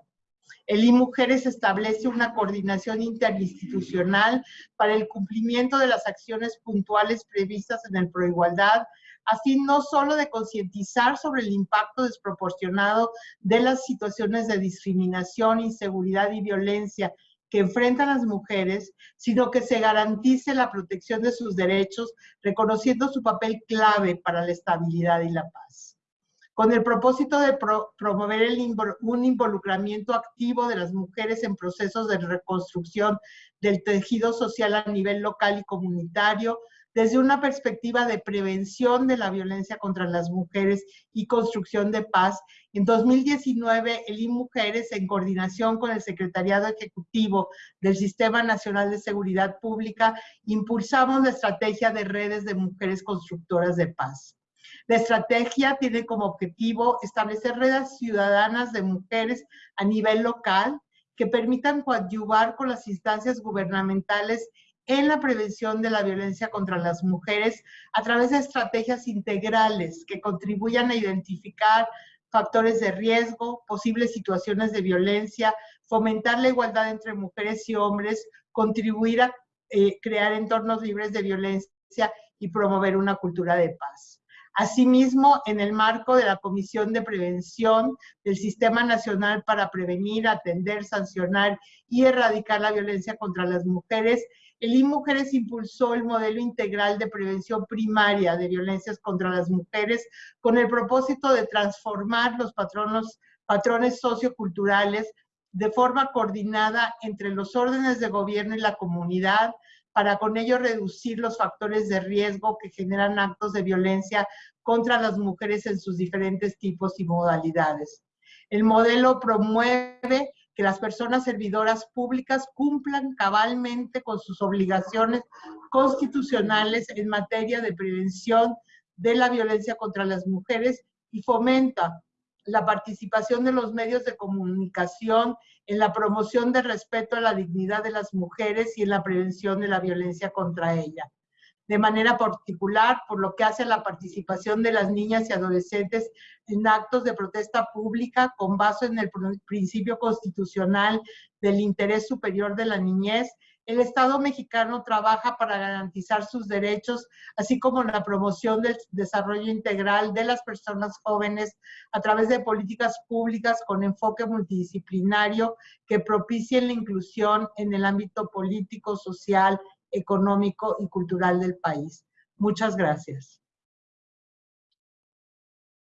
El IMujeres establece una coordinación interinstitucional para el cumplimiento de las acciones puntuales previstas en el Proigualdad, a fin no solo de concientizar sobre el impacto desproporcionado de las situaciones de discriminación, inseguridad y violencia que enfrentan las mujeres, sino que se garantice la protección de sus derechos, reconociendo su papel clave para la estabilidad y la paz con el propósito de promover un involucramiento activo de las mujeres en procesos de reconstrucción del tejido social a nivel local y comunitario, desde una perspectiva de prevención de la violencia contra las mujeres y construcción de paz. En 2019, el IMujeres, en coordinación con el Secretariado Ejecutivo del Sistema Nacional de Seguridad Pública, impulsamos la estrategia de redes de mujeres constructoras de paz. La estrategia tiene como objetivo establecer redes ciudadanas de mujeres a nivel local que permitan coadyuvar con las instancias gubernamentales en la prevención de la violencia contra las mujeres a través de estrategias integrales que contribuyan a identificar factores de riesgo, posibles situaciones de violencia, fomentar la igualdad entre mujeres y hombres, contribuir a eh, crear entornos libres de violencia y promover una cultura de paz. Asimismo, en el marco de la Comisión de Prevención del Sistema Nacional para Prevenir, Atender, Sancionar y Erradicar la Violencia contra las Mujeres, el IMujeres impulsó el modelo integral de prevención primaria de violencias contra las mujeres con el propósito de transformar los patronos, patrones socioculturales de forma coordinada entre los órdenes de gobierno y la comunidad, para con ello reducir los factores de riesgo que generan actos de violencia contra las mujeres en sus diferentes tipos y modalidades. El modelo promueve que las personas servidoras públicas cumplan cabalmente con sus obligaciones constitucionales en materia de prevención de la violencia contra las mujeres y fomenta la participación de los medios de comunicación en la promoción de respeto a la dignidad de las mujeres y en la prevención de la violencia contra ella. De manera particular, por lo que hace a la participación de las niñas y adolescentes en actos de protesta pública con base en el principio constitucional del interés superior de la niñez, el Estado mexicano trabaja para garantizar sus derechos, así como la promoción del desarrollo integral de las personas jóvenes a través de políticas públicas con enfoque multidisciplinario que propicien la inclusión en el ámbito político, social, económico y cultural del país. Muchas gracias.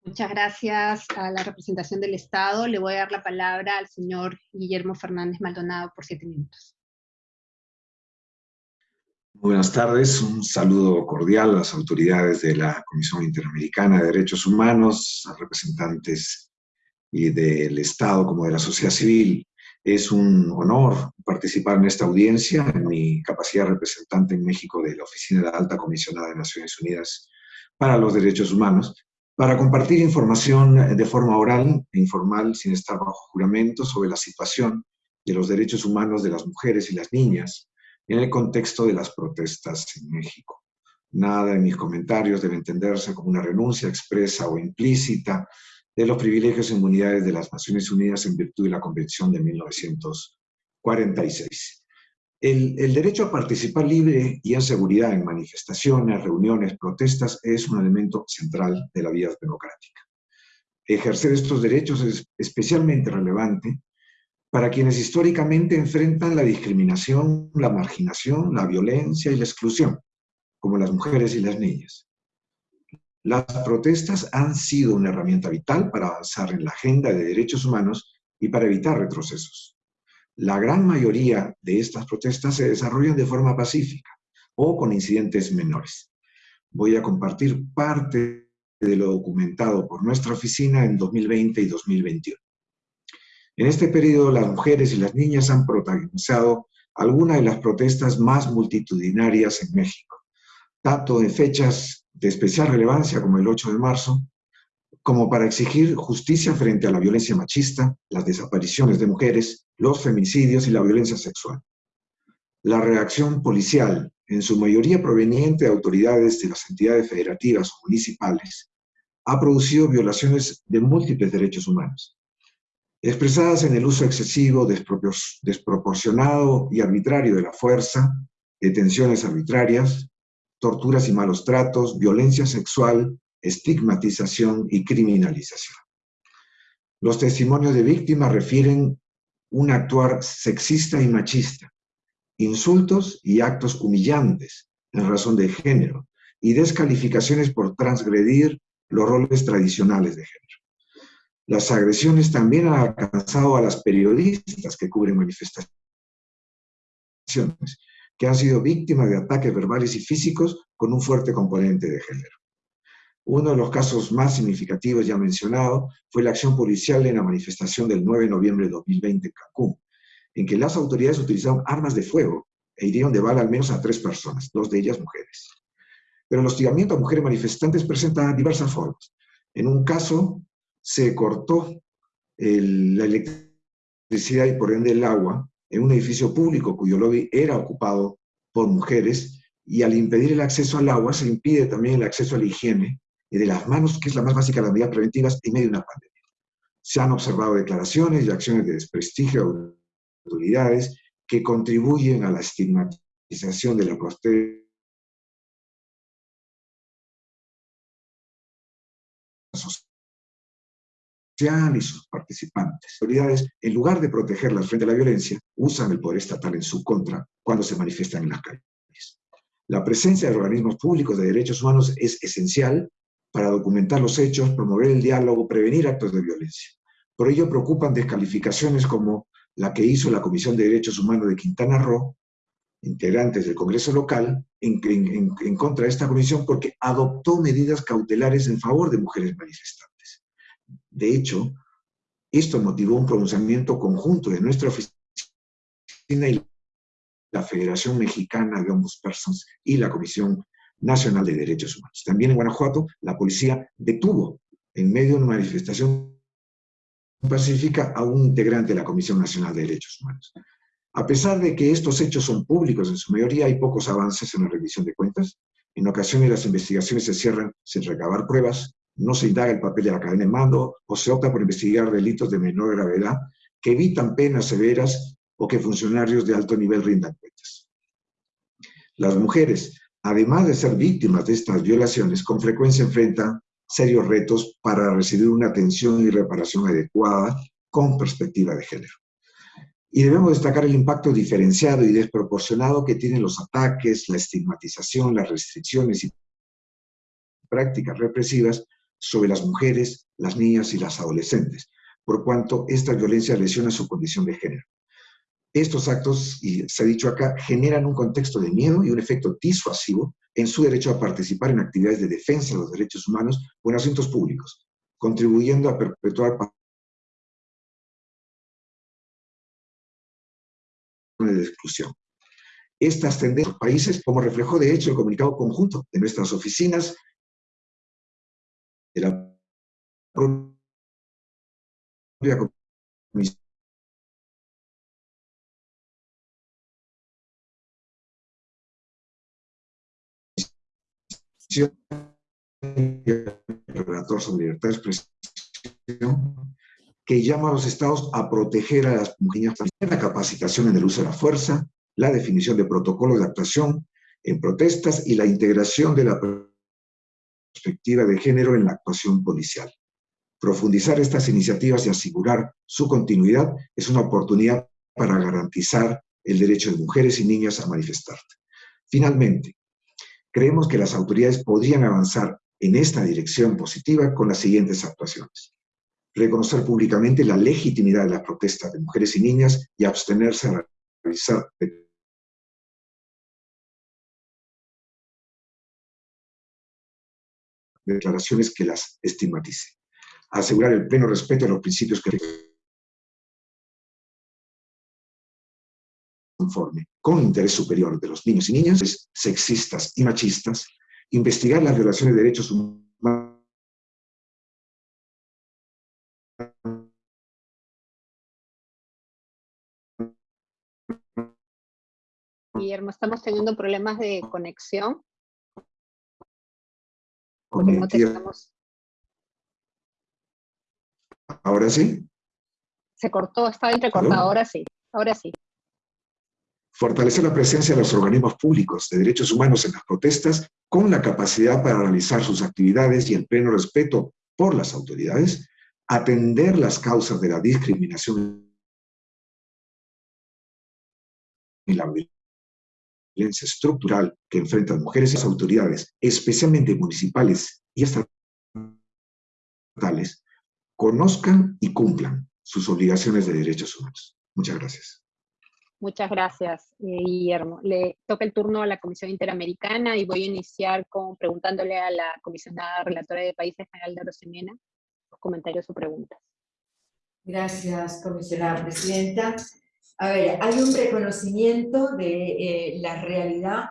Muchas gracias a la representación del Estado. Le voy a dar la palabra al señor Guillermo Fernández Maldonado por siete minutos. Buenas tardes, un saludo cordial a las autoridades de la Comisión Interamericana de Derechos Humanos, a representantes y del Estado como de la sociedad civil. Es un honor participar en esta audiencia en mi capacidad de representante en México de la Oficina de la Alta Comisionada de Naciones Unidas para los Derechos Humanos, para compartir información de forma oral e informal sin estar bajo juramento sobre la situación de los derechos humanos de las mujeres y las niñas en el contexto de las protestas en México. Nada en mis comentarios debe entenderse como una renuncia expresa o implícita de los privilegios e inmunidades de las Naciones Unidas en virtud de la Convención de 1946. El, el, derecho a participar libre y en seguridad en manifestaciones, reuniones, protestas es un elemento central de la vida democrática. Ejercer estos derechos es especialmente relevante para quienes históricamente enfrentan la discriminación, la marginación, la violencia y la exclusión, como las mujeres y las niñas. Las protestas han sido una herramienta vital para avanzar en la agenda de derechos humanos y para evitar retrocesos. La gran mayoría de estas protestas se desarrollan de forma pacífica o con incidentes menores. Voy a compartir parte de lo documentado por nuestra oficina en 2020 y 2021. En este periodo, las mujeres y las niñas han protagonizado algunas de las protestas más multitudinarias en México, tanto en fechas de especial relevancia como el 8 de marzo, como para exigir justicia frente a la violencia machista, las desapariciones de mujeres, los femicidios y la violencia sexual. La reacción policial, en su mayoría proveniente de autoridades de las entidades federativas o municipales, ha producido violaciones de múltiples derechos humanos, expresadas en el uso excesivo, desproporcionado y arbitrario de la fuerza, detenciones arbitrarias, torturas y malos tratos, violencia sexual, estigmatización y criminalización. Los testimonios de víctimas refieren un actuar sexista y machista, insultos y actos humillantes en razón de género y descalificaciones por transgredir los roles tradicionales de género. Las agresiones también han alcanzado a las periodistas que cubren manifestaciones, que han sido víctimas de ataques verbales y físicos con un fuerte componente de género. Uno de los casos más significativos ya mencionado fue la acción policial en la manifestación del 9 de noviembre de 2020 en Cancún, en que las autoridades utilizaron armas de fuego e hirieron de bala al menos a tres personas, dos de ellas mujeres. Pero el hostigamiento a mujeres manifestantes presenta diversas formas. En un caso, se cortó la electricidad y por ende el agua en un edificio público cuyo lobby era ocupado por mujeres y al impedir el acceso al agua se impide también el acceso a la higiene y de las manos, que es la más básica de las medidas preventivas en medio de una pandemia. Se han observado declaraciones y acciones de desprestigio de autoridades que contribuyen a la estigmatización de la y sus participantes. Autoridades, en lugar de protegerlas frente a la violencia, usan el poder estatal en su contra cuando se manifiestan en las calles. La presencia de organismos públicos de derechos humanos es esencial para documentar los hechos, promover el diálogo, prevenir actos de violencia. Por ello preocupan descalificaciones como la que hizo la Comisión de Derechos Humanos de Quintana Roo, integrantes del Congreso local, en, en, en contra de esta comisión porque adoptó medidas cautelares en favor de mujeres manifestantes. De hecho, esto motivó un pronunciamiento conjunto de nuestra oficina y la Federación Mexicana de Ombudspersons y la Comisión Nacional de Derechos Humanos. También en Guanajuato, la policía detuvo en medio de una manifestación pacífica a un integrante de la Comisión Nacional de Derechos Humanos. A pesar de que estos hechos son públicos en su mayoría, hay pocos avances en la revisión de cuentas. En ocasiones las investigaciones se cierran sin recabar pruebas, no se indaga el papel de la cadena de mando o se opta por investigar delitos de menor gravedad que evitan penas severas o que funcionarios de alto nivel rindan cuentas. Las mujeres, además de ser víctimas de estas violaciones, con frecuencia enfrentan serios retos para recibir una atención y reparación adecuada con perspectiva de género. Y debemos destacar el impacto diferenciado y desproporcionado que tienen los ataques, la estigmatización, las restricciones y prácticas represivas sobre las mujeres, las niñas y las adolescentes, por cuanto esta violencia lesiona su condición de género. Estos actos, y se ha dicho acá, generan un contexto de miedo y un efecto disuasivo en su derecho a participar en actividades de defensa de los derechos humanos o en asuntos públicos, contribuyendo a perpetuar de exclusión. Estas tendencias en países, como reflejó de hecho el comunicado conjunto de nuestras oficinas, de la propia Comisión. El relator sobre libertad de expresión, que llama a los estados a proteger a las mujeres, la capacitación en el uso de la fuerza, la definición de protocolos de actuación en protestas y la integración de la perspectiva de género en la actuación policial. Profundizar estas iniciativas y asegurar su continuidad es una oportunidad para garantizar el derecho de mujeres y niñas a manifestar. Finalmente, creemos que las autoridades podrían avanzar en esta dirección positiva con las siguientes actuaciones. Reconocer públicamente la legitimidad de las protestas de mujeres y niñas y abstenerse a realizar declaraciones que las estigmaticen. Asegurar el pleno respeto a los principios que conforme con interés superior de los niños y niñas, sexistas y machistas, investigar las violaciones de derechos humanos Guillermo, estamos teniendo problemas de conexión. ¿Ahora sí? Se cortó, estaba entrecortado, ahora sí, ahora sí. Fortalecer la presencia de los organismos públicos de derechos humanos en las protestas con la capacidad para realizar sus actividades y el pleno respeto por las autoridades, atender las causas de la discriminación y la violencia estructural que enfrentan mujeres y las autoridades, especialmente municipales y estatales, conozcan y cumplan sus obligaciones de derechos humanos. Muchas gracias. Muchas gracias, eh, Guillermo. Le toca el turno a la Comisión Interamericana y voy a iniciar con preguntándole a la comisionada relatora de Países de Rosemena los comentarios o preguntas. Gracias, comisionada presidenta. A ver, hay un reconocimiento de eh, la realidad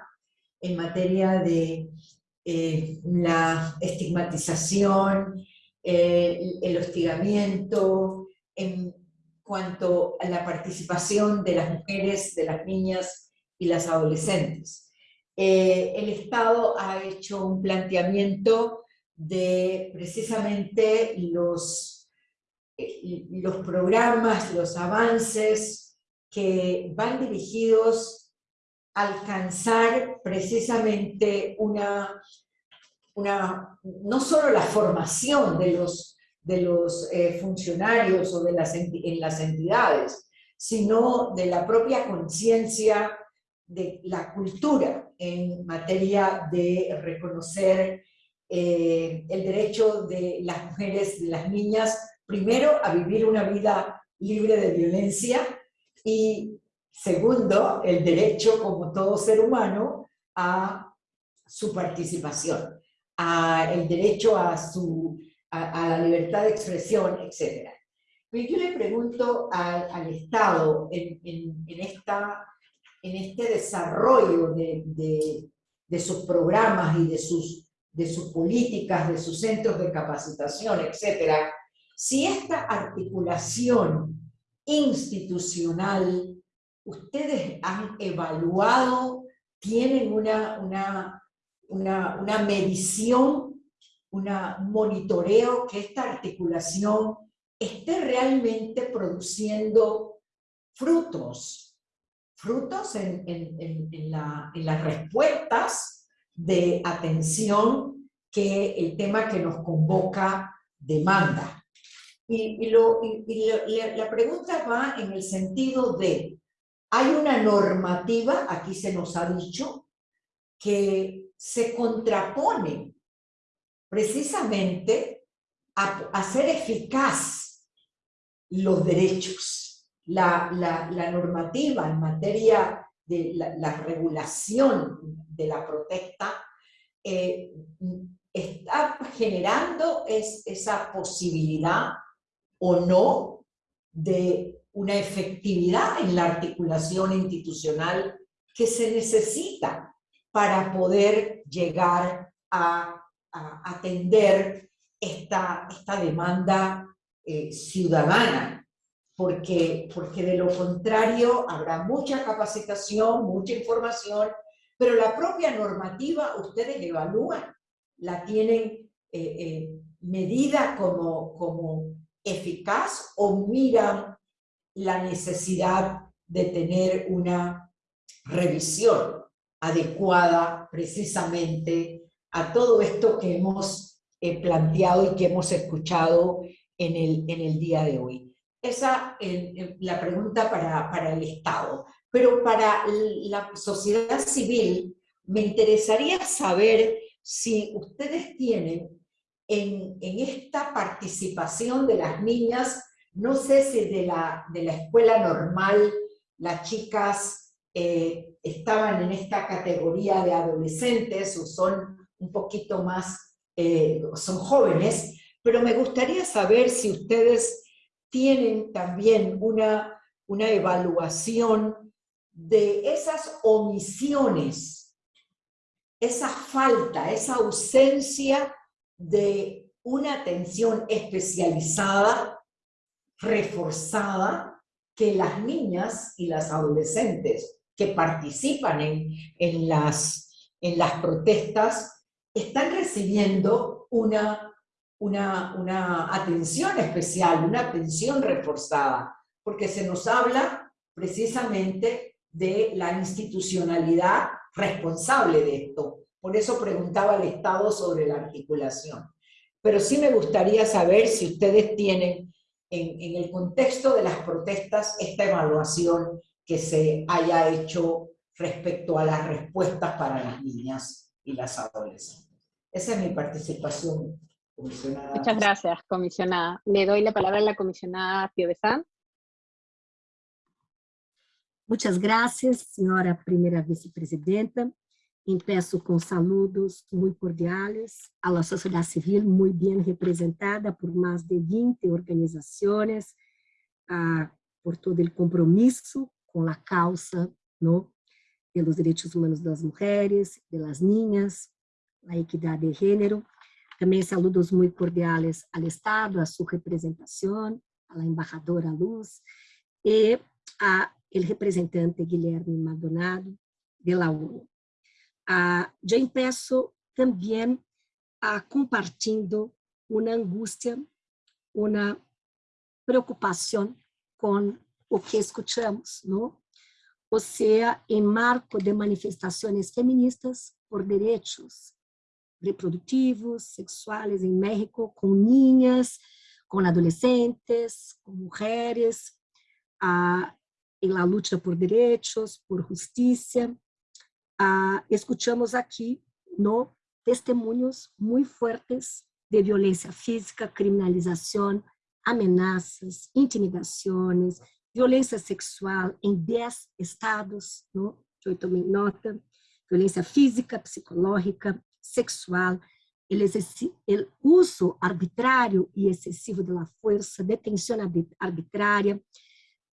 en materia de eh, la estigmatización, el hostigamiento, en cuanto a la participación de las mujeres, de las niñas y las adolescentes. Eh, el Estado ha hecho un planteamiento de precisamente los, eh, los programas, los avances que van dirigidos a alcanzar precisamente una, una, no solo la formación de los de los eh, funcionarios o de las en las entidades, sino de la propia conciencia de la cultura en materia de reconocer eh, el derecho de las mujeres, de las niñas, primero a vivir una vida libre de violencia y segundo, el derecho como todo ser humano a su participación, a el derecho a su a, la libertad de expresión, etc. Pero yo le pregunto al Estado en, en, esta, en este desarrollo de, de, de, sus programas y de sus, de sus políticas, de sus centros de capacitación, etc., si esta articulación institucional ustedes han evaluado, tienen una, una, una, medición un monitoreo que esta articulación esté realmente produciendo frutos, frutos en las respuestas de atención que el tema que nos convoca demanda. Y, la pregunta va en el sentido de, hay una normativa, aquí se nos ha dicho, que se contrapone precisamente a hacer eficaz los derechos. La, la, normativa en materia de la, regulación de la protesta eh, está generando es, esa posibilidad o no de una efectividad en la articulación institucional que se necesita para poder llegar a, atender esta, esta demanda eh, ciudadana, porque, porque de lo contrario habrá mucha capacitación, mucha información, pero la propia normativa ustedes evalúan, la tienen eh, eh, medida como, como eficaz o miran la necesidad de tener una revisión adecuada precisamente a todo esto que hemos eh, planteado y que hemos escuchado en el, en el día de hoy. Esa es la pregunta para, para el Estado. Pero para la sociedad civil me interesaría saber si ustedes tienen en, esta participación de las niñas, no sé si de la, de la escuela normal las chicas eh, estaban en esta categoría de adolescentes o son un poquito más, eh, son jóvenes, pero me gustaría saber si ustedes tienen también una, una evaluación de esas omisiones, esa falta, esa ausencia de una atención especializada, reforzada, que las niñas y las adolescentes que participan en, en, las, en las protestas están recibiendo una, una, una atención especial, una atención reforzada, porque se nos habla precisamente de la institucionalidad responsable de esto. Por eso preguntaba al Estado sobre la articulación. Pero sí me gustaría saber si ustedes tienen en, en el contexto de las protestas esta evaluación que se haya hecho respecto a las respuestas para las niñas y las adolescentes. Esa es mi participación, comisionada. Muchas gracias, comisionada. Le doy la palabra a la comisionada Pio Muchas gracias, señora primera vicepresidenta. Empeço com saludos muito cordiais à sociedade civil, muito bem representada por mais de 20 organizações, ah, por todo o compromisso com a causa no, pelos direitos humanos das mulheres, pelas niñas, a equidade de gênero. Também saludos muito cordiais ao Estado, à sua representação, à embajadora Luz, e a el representante Guilherme Maldonado de la ONU. Ah, já empiezo também a compartilhando uma angústia, uma preocupação com o que escutamos, não? Ou seja, em marco de manifestações feministas por direitos reprodutivos, sexuales em México, com niñas, com adolescentes, com mulheres, ah, en la luta por direitos, por justiça ah, escuchamos aqui no testemunhos muito fortes de violência física, criminalização, ameaças, intimidações, violência sexual em 10 estados, no? eu tomei nota, violência física, psicológica, sexual, o uso arbitrário e excessivo da força, detenção arbitrária,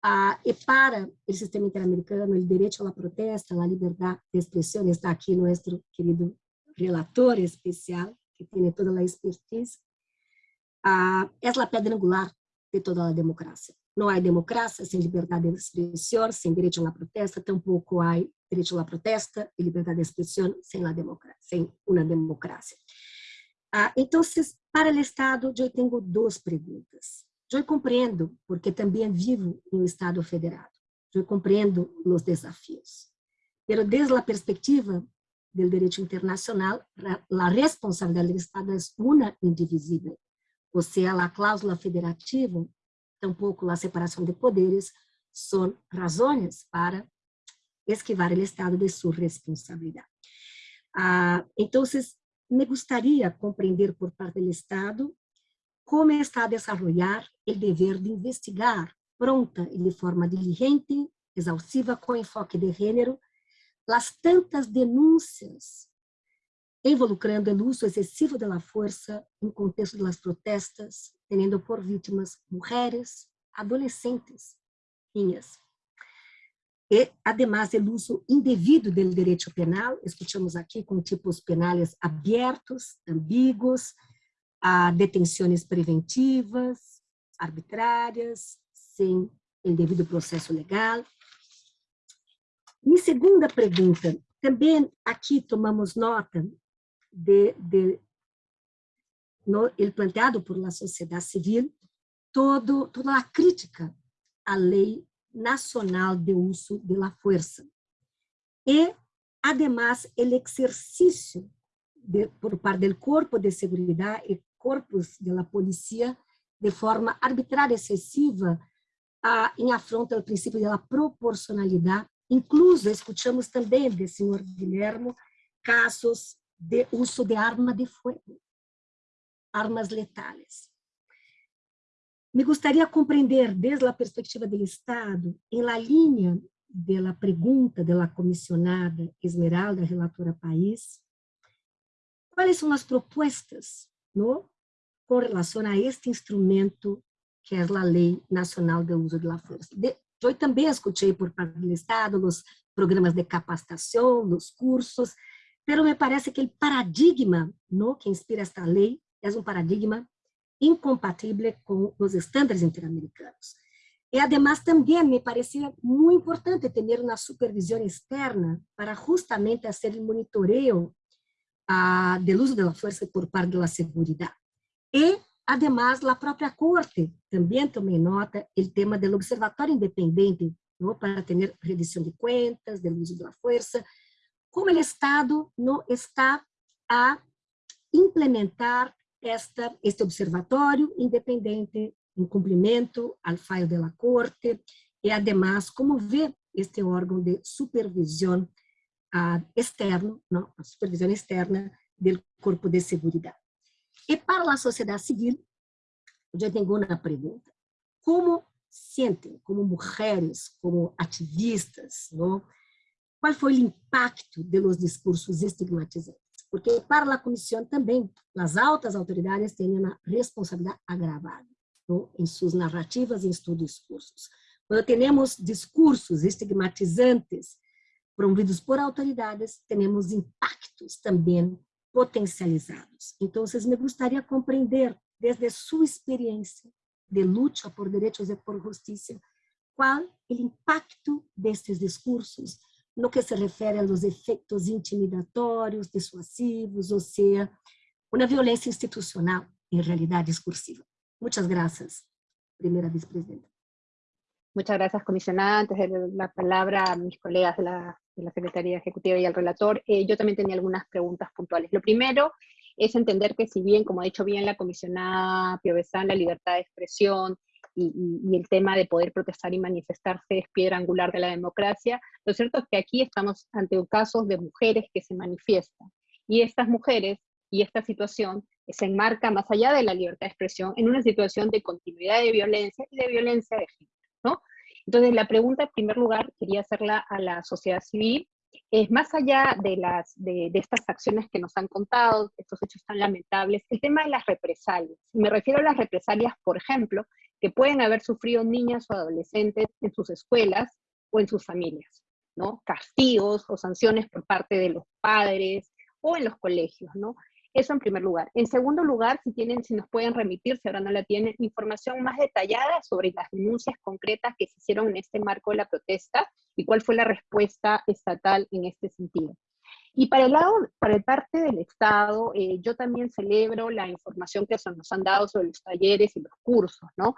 Ah, y para el sistema interamericano, el derecho a la protesta, la libertad de expresión, está aquí nuestro querido relator especial, que tiene toda la expertise, ah, es la pedra angular de toda la democracia. No hay democracia sin libertad de expresión, sin derecho a la protesta, tampoco hay derecho a la protesta y libertad de expresión sin, la democracia, sin una democracia. Ah, entonces, para el Estado, yo tengo dos preguntas. Eu compreendo, porque também vivo em um Estado federado. yo comprendo los desafíos. Pero desde la perspectiva del derecho internacional, la responsabilidad del Estado es una indivisible. O sea, la cláusula federativa, tampouco la separación de poderes, son razones para esquivar el Estado de su responsabilidad. Ah, entonces, me gustaría comprender por parte del Estado está a desarrollar el deber de investigar pronta y de forma diligente, exhaustiva, con enfoque de género, las tantas denúncias involucrando o uso excessivo da força em contexto das protestas, tendo por vítimas mulheres, adolescentes, niñas. E, además, o uso indevido do direito penal, escutamos aqui com tipos penais abertos, ambíguos, a detenções preventivas, arbitrárias, sem o devido processo legal. Minha segunda pergunta, também aqui tomamos nota de, de no, planteado por la sociedade civil, todo, toda a crítica à lei nacional de uso de la fuerza. E, además, o exercício por parte do corpo de segurança e corpos de la policía de forma arbitrária excessiva a, em afronta ao princípio da proporcionalidade Incluso, escutamos também do senhor Guilherme casos de uso de arma de fogo, armas letais. Me gostaria de compreender, desde a perspectiva do Estado, em la linha da pergunta da comissionada Esmeralda, relatora país, quais são as propostas no, com relação a este instrumento que é a Lei Nacional de Uso da Força. De, eu também escutei por parte do Estado os programas de capacitação, os cursos, mas me parece que o paradigma no, que inspira esta lei é um paradigma incompatível com os estándares interamericanos. E, además, também me parecia muito importante ter uma supervisão externa para justamente fazer o monitoreo ah, do uso da força por parte da segurança. E Además, a própria Corte também tomou nota o tema do Observatório Independente ¿no? para ter rendição de contas, do uso da força, como o Estado não está a implementar esta, este observatório independente em cumprimento ao fallo da Corte e, además, como vê este órgão de supervisão uh, externo, a supervisão externa do Corpo de Seguridade. E para a sociedade civil, eu tenho uma pergunta. Como sentem, como mulheres, como ativistas, não? qual foi o impacto dos discursos estigmatizantes? Porque para a comissão também, as altas autoridades têm uma responsabilidade agravada não? em suas narrativas e em seus discursos. Quando temos discursos estigmatizantes promovidos por autoridades, temos impactos também potencializados. Então, me gostaria compreender, desde sua experiência de luta por direitos e por justiça, qual o impacto destes discursos no que se refere aos efeitos intimidatórios, dissuasivos, ou seja, uma violência institucional, em realidade discursiva. Muitas graças, primeira vice-presidenta. Muchas gracias, comisionada. Antes de la palabra a mis colegas de la, Secretaría Ejecutiva y al relator, eh, yo también tenía algunas preguntas puntuales. Lo primero es entender que si bien, como ha dicho bien la comisionada Piovesan, la libertad de expresión y, el tema de poder protestar y manifestarse es piedra angular de la democracia, lo cierto es que aquí estamos ante casos de mujeres que se manifiestan. Y estas mujeres y esta situación se enmarca más allá de la libertad de expresión en una situación de continuidad de violencia y de violencia de género. Entonces, la pregunta, en primer lugar, quería hacerla a la sociedad civil, es más allá de, estas acciones que nos han contado, estos hechos tan lamentables, el tema de las represalias. Me refiero a las represalias, por ejemplo, que pueden haber sufrido niñas o adolescentes en sus escuelas o en sus familias, ¿no? Castigos o sanciones por parte de los padres o en los colegios, ¿no? Eso en primer lugar. En segundo lugar, si tienen, si nos pueden remitir, si ahora no la tienen, información más detallada sobre las denuncias concretas que se hicieron en este marco de la protesta y cuál fue la respuesta estatal en este sentido. Y para el lado, para el parte del Estado, eh, yo también celebro la información que nos han dado sobre los talleres y los cursos, ¿no?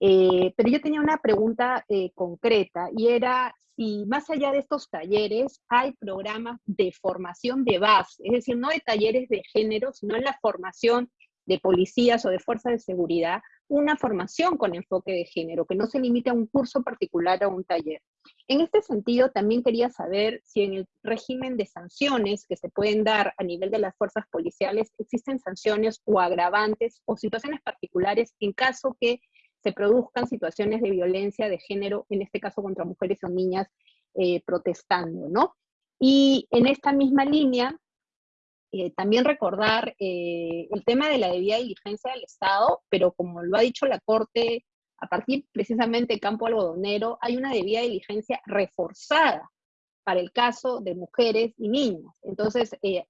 Eh, pero yo tenía una pregunta eh, concreta y era si más allá de estos talleres hay programas de formación de base, es decir, no de talleres de género, sino en la formación de policías o de fuerzas de seguridad, una formación con enfoque de género, que no se limite a un curso particular o un taller. En este sentido, también quería saber si en el régimen de sanciones que se pueden dar a nivel de las fuerzas policiales existen sanciones o agravantes o situaciones particulares en caso que se produzcan situaciones de violencia de género, en este caso contra mujeres o niñas eh, protestando, ¿no? Y en esta misma línea, eh, también recordar eh, el tema de la debida diligencia del Estado, pero como lo ha dicho la Corte, a partir precisamente de campo algodonero, hay una debida diligencia reforzada para el caso de mujeres y niños. Entonces, eh,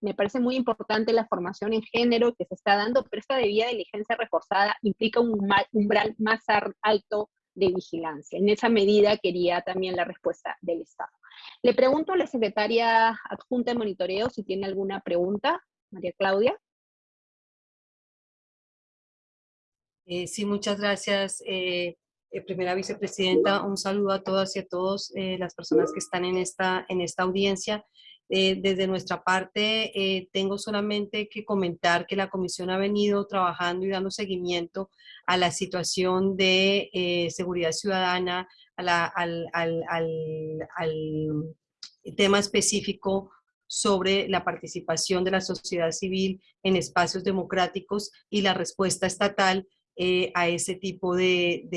me parece muy importante la formación en género que se está dando, pero esta debida diligencia reforzada implica un umbral más alto de vigilancia. En esa medida quería también la respuesta del Estado. Le pregunto a la secretaria adjunta de monitoreo si tiene alguna pregunta. María Claudia. Eh, sí, muchas gracias, eh, eh, primera vicepresidenta. Un saludo a todas y a todos las personas que están en esta, en esta audiencia. desde nuestra parte, tengo solamente que comentar que la comisión ha venido trabajando y dando seguimiento a la situación de seguridad ciudadana, al, tema específico sobre la participación de la sociedad civil en espacios democráticos y la respuesta estatal eh, a ese tipo de,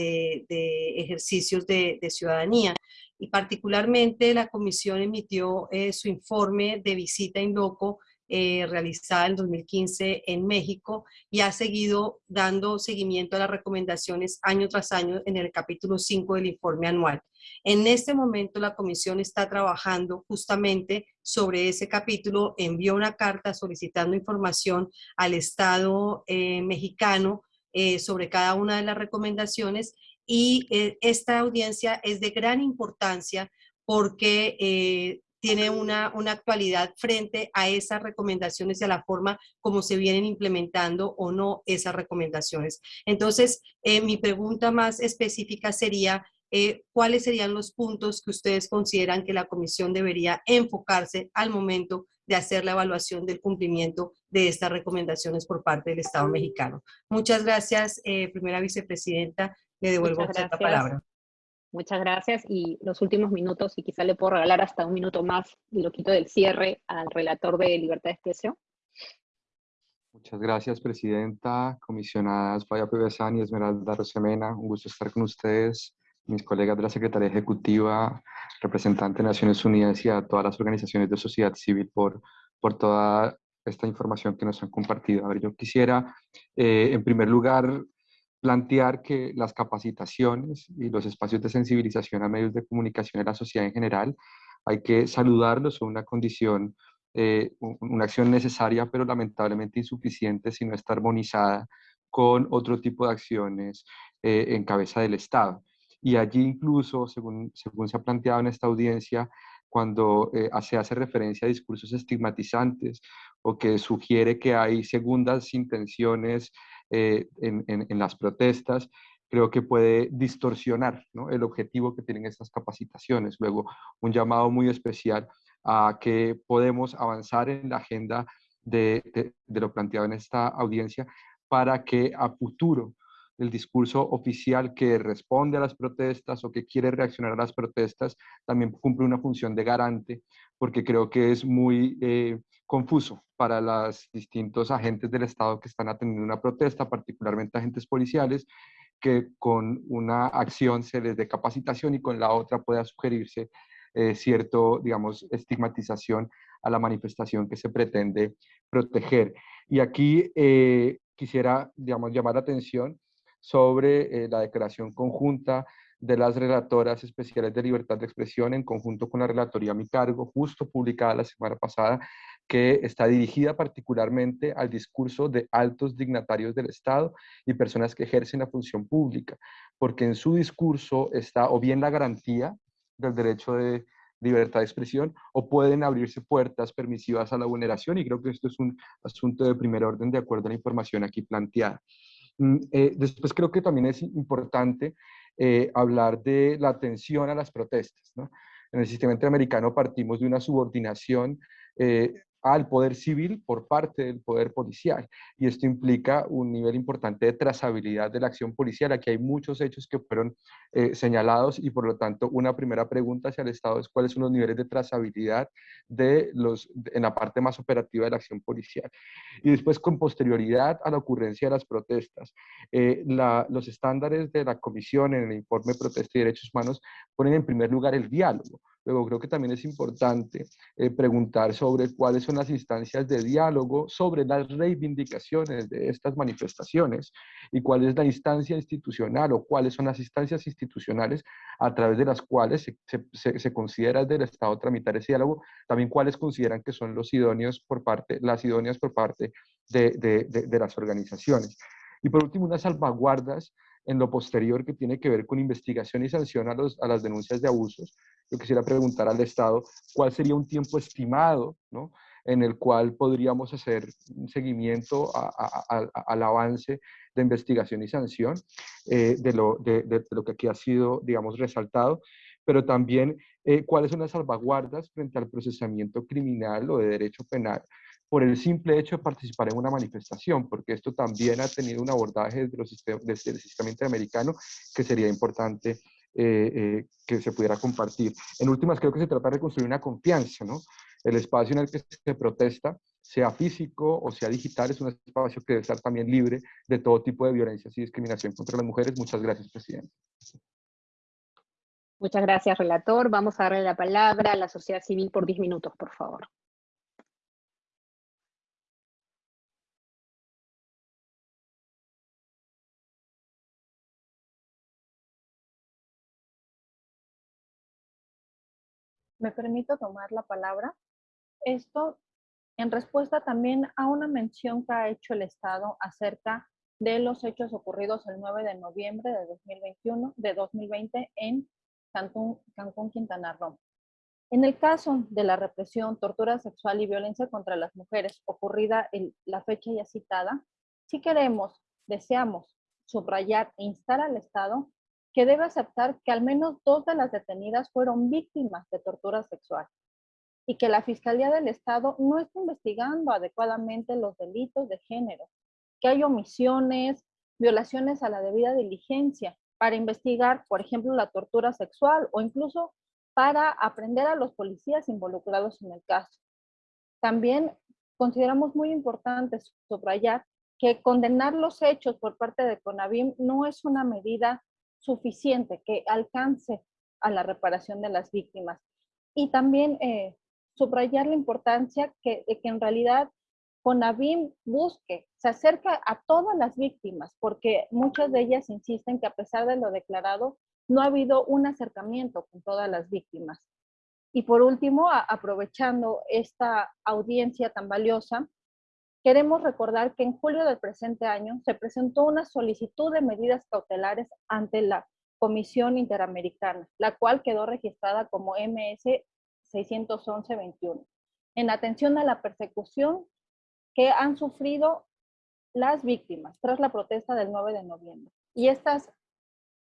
ejercicios de, ciudadanía. Y particularmente la comisión emitió eh, su informe de visita en loco eh, realizada en 2015 en México y ha seguido dando seguimiento a las recomendaciones año tras año en el capítulo 5 del informe anual. En este momento la comisión está trabajando justamente sobre ese capítulo, envió una carta solicitando información al Estado eh, mexicano eh, sobre cada una de las recomendaciones y esta audiencia es de gran importancia porque tiene una, una, actualidad frente a esas recomendaciones y a la forma como se vienen implementando o no esas recomendaciones. Entonces, eh, mi pregunta más específica sería, eh, ¿cuáles serían los puntos que ustedes consideran que la comisión debería enfocarse al momento de hacer la evaluación del cumplimiento de estas recomendaciones por parte del Estado mexicano? Muchas gracias, eh, primera vicepresidenta. Le devuelvo la palabra. Muchas gracias y los últimos minutos, y quizá le puedo regalar hasta un minuto más lo quito del cierre al relator de libertad de expresión. Muchas gracias, Presidenta, comisionadas Faya Pibesán y Esmeralda Rosemena. Un gusto estar con ustedes, mis colegas de la Secretaría Ejecutiva, representante de Naciones Unidas y a todas las organizaciones de sociedad civil por, por toda esta información que nos han compartido. A ver, yo quisiera, eh, en primer lugar, plantear que las capacitaciones y los espacios de sensibilización a medios de comunicación de la sociedad en general, hay que saludarlos, son una condición, eh, una acción necesaria, pero lamentablemente insuficiente si no está armonizada con otro tipo de acciones eh, en cabeza del Estado. Y allí incluso, según, según se ha planteado en esta audiencia, cuando eh, se hace referencia a discursos estigmatizantes o que sugiere que hay segundas intenciones eh, en, las protestas, creo que puede distorsionar el objetivo que tienen estas capacitaciones. Luego, un llamado muy especial a que podemos avanzar en la agenda de, de, lo planteado en esta audiencia para que a futuro el discurso oficial que responde a las protestas o que quiere reaccionar a las protestas también cumple una función de garante, porque creo que es muy eh, confuso para los distintos agentes del Estado que están atendiendo una protesta, particularmente agentes policiales, que con una acción se les dé capacitación y con la otra pueda sugerirse eh, cierto, digamos, estigmatización a la manifestación que se pretende proteger. Y aquí eh, quisiera, digamos, llamar la atención sobre eh, la declaración conjunta de las relatoras especiales de libertad de expresión en conjunto con la relatoría a mi cargo, justo publicada la semana pasada, que está dirigida particularmente al discurso de altos dignatarios del Estado y personas que ejercen la función pública, porque en su discurso está o bien la garantía del derecho de, libertad de expresión o pueden abrirse puertas permisivas a la vulneración y creo que esto es un asunto de primer orden de acuerdo a la información aquí planteada. Mm, eh, después creo que también es importante eh, hablar de la atención a las protestas. En el sistema interamericano partimos de una subordinación eh, al poder civil por parte del poder policial. Y esto implica un nivel importante de trazabilidad de la acción policial. Aquí hay muchos hechos que fueron eh, señalados y por lo tanto una primera pregunta hacia el Estado es cuáles son los niveles de trazabilidad de los, en la parte más operativa de la acción policial. Y después con posterioridad a la ocurrencia de las protestas, eh, los estándares de la Comisión en el informe Protesta y Derechos Humanos ponen en primer lugar el diálogo. Luego creo que también es importante eh, preguntar sobre cuáles son las instancias de diálogo sobre las reivindicaciones de estas manifestaciones y cuál es la instancia institucional o cuáles son las instancias institucionales a través de las cuales se, se, considera del Estado tramitar ese diálogo, también cuáles consideran que son los idóneos por parte, las idóneas por parte de, de, de las organizaciones. Y por último, unas salvaguardas en lo posterior que tiene que ver con investigación y sanción a, los, a las denuncias de abusos. Yo quisiera preguntar al Estado cuál sería un tiempo estimado ¿no? En el cual podríamos hacer un seguimiento al avance de investigación y sanción eh, de, lo, de, lo que aquí ha sido, digamos, resaltado, pero también eh, cuáles son las salvaguardas frente al procesamiento criminal o de derecho penal por el simple hecho de participar en una manifestación, porque esto también ha tenido un abordaje desde, los desde el sistema interamericano que sería importante eh, eh, que se pudiera compartir. En últimas, creo que se trata de reconstruir una confianza, ¿no? El espacio en el que se protesta, sea físico o sea digital, es un espacio que debe estar también libre de todo tipo de violencia y discriminación contra las mujeres. Muchas gracias, Presidente. Muchas gracias, relator. Vamos a darle la palabra a la sociedad civil por 10 minutos, por favor. me permito tomar la palabra. Esto en respuesta también a una mención que ha hecho el Estado acerca de los hechos ocurridos el 9 de noviembre de 2021, de 2020 en Cancún, Quintana Roo. En el caso de la represión, tortura sexual y violencia contra las mujeres ocurrida en la fecha ya citada, si queremos, deseamos subrayar e instar al Estado que debe aceptar que al menos dos de las detenidas fueron víctimas de tortura sexual y que la Fiscalía del Estado no está investigando adecuadamente los delitos de género, que hay omisiones, violaciones a la debida diligencia para investigar, por ejemplo, la tortura sexual o incluso para aprender a los policías involucrados en el caso. También consideramos muy importante subrayar que condenar los hechos por parte de CONAVIM no es una medida suficiente que alcance a la reparación de las víctimas. Y también eh, subrayar la importancia que, de que en realidad CONAVIM busque, se acerca a todas las víctimas, porque muchas de ellas insisten que a pesar de lo declarado, no ha habido un acercamiento con todas las víctimas. Y por último, aprovechando esta audiencia tan valiosa, Queremos recordar que en julio del presente año se presentó una solicitud de medidas cautelares ante la Comisión Interamericana, la cual quedó registrada como MS 611-21, en atención a la persecución que han sufrido las víctimas tras la protesta del 9 de noviembre. Y estas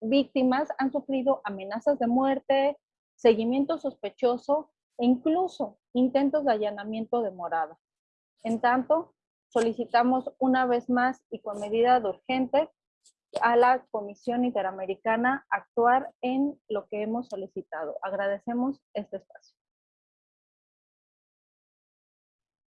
víctimas han sufrido amenazas de muerte, seguimiento sospechoso e incluso intentos de allanamiento de morada. En tanto, solicitamos una vez más y con medida de urgente a la Comisión Interamericana actuar en lo que hemos solicitado. Agradecemos este espacio.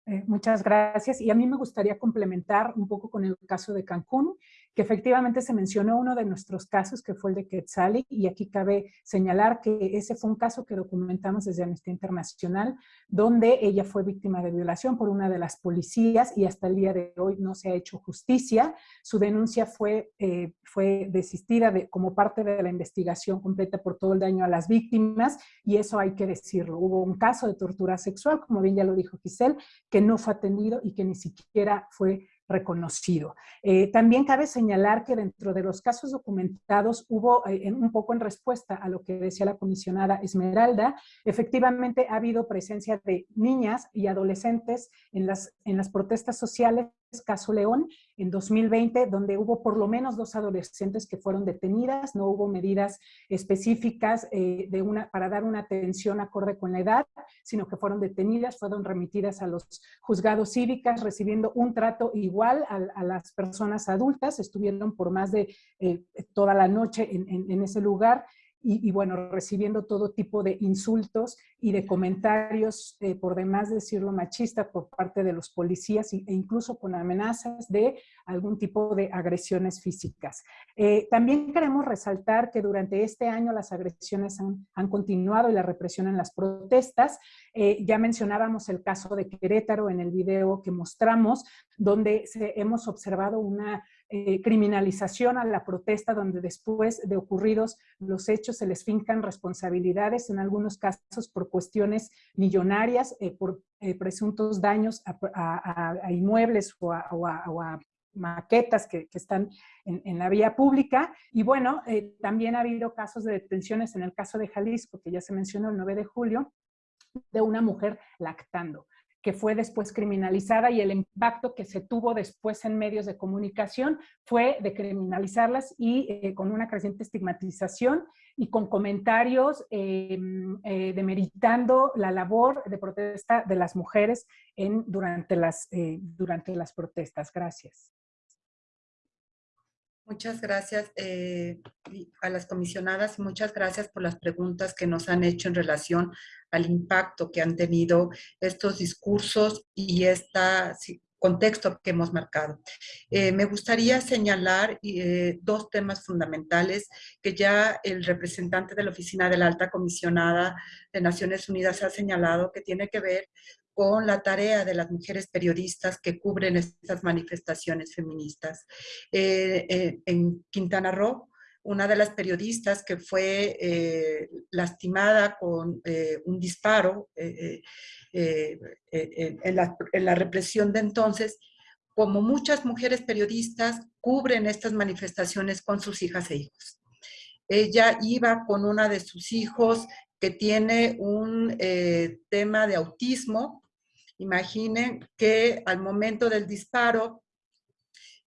Eh, muchas gracias. Y a mí me gustaría complementar un poco con el caso de Cancún, que efectivamente se mencionó uno de nuestros casos, que fue el de Quetzali, y aquí cabe señalar que ese fue un caso que documentamos desde Amnistía Internacional, donde ella fue víctima de violación por una de las policías y hasta el día de hoy no se ha hecho justicia. Su denuncia fue, eh, fue desistida de, como parte de la investigación completa por todo el daño a las víctimas, y eso hay que decirlo. Hubo un caso de tortura sexual, como bien ya lo dijo Giselle, que no fue atendido y que ni siquiera fue reconocido. Eh, también cabe señalar que dentro de los casos documentados hubo, eh, un poco en respuesta a lo que decía la comisionada Esmeralda, efectivamente ha habido presencia de niñas y adolescentes en las, en las protestas sociales caso León en 2020, donde hubo por lo menos dos adolescentes que fueron detenidas, no hubo medidas específicas eh, de una, para dar una atención acorde con la edad, sino que fueron detenidas, fueron remitidas a los juzgados cívicas, recibiendo un trato igual a, las personas adultas, estuvieron por más de eh, toda la noche en, en ese lugar, y, bueno, recibiendo todo tipo de insultos y de comentarios, eh, por demás decirlo machista, por parte de los policías e incluso con amenazas de algún tipo de agresiones físicas. Eh, también queremos resaltar que durante este año las agresiones han, han continuado y la represión en las protestas. Eh, ya mencionábamos el caso de Querétaro en el video que mostramos, donde hemos observado una eh, criminalización a la protesta donde después de ocurridos los hechos se les fincan responsabilidades, en algunos casos por cuestiones millonarias, eh, por eh, presuntos daños a, inmuebles o a, maquetas que, están en, la vía pública. Y bueno, también ha habido casos de detenciones en el caso de Jalisco, que ya se mencionó el 9 de julio, de una mujer lactando que fue después criminalizada y el impacto que se tuvo después en medios de comunicación fue de criminalizarlas y eh, con una creciente estigmatización y con comentarios eh, eh, demeritando la labor de protesta de las mujeres en, durante, las, durante las protestas. Gracias. Muchas gracias eh, a las comisionadas y muchas gracias por las preguntas que nos han hecho en relación al impacto que han tenido estos discursos y este contexto que hemos marcado. Eh, me gustaría señalar eh, dos temas fundamentales que ya el representante de la Oficina de la Alta Comisionada de Naciones Unidas ha señalado que tiene que ver con la tarea de las mujeres periodistas que cubren estas manifestaciones feministas. Eh, eh, en Quintana Roo, una de las periodistas que fue eh, lastimada con un disparo la, en, la, represión de entonces, como muchas mujeres periodistas, cubren estas manifestaciones con sus hijas e hijos. Ella iba con una de sus hijos que tiene un tema de autismo Imaginen que al momento del disparo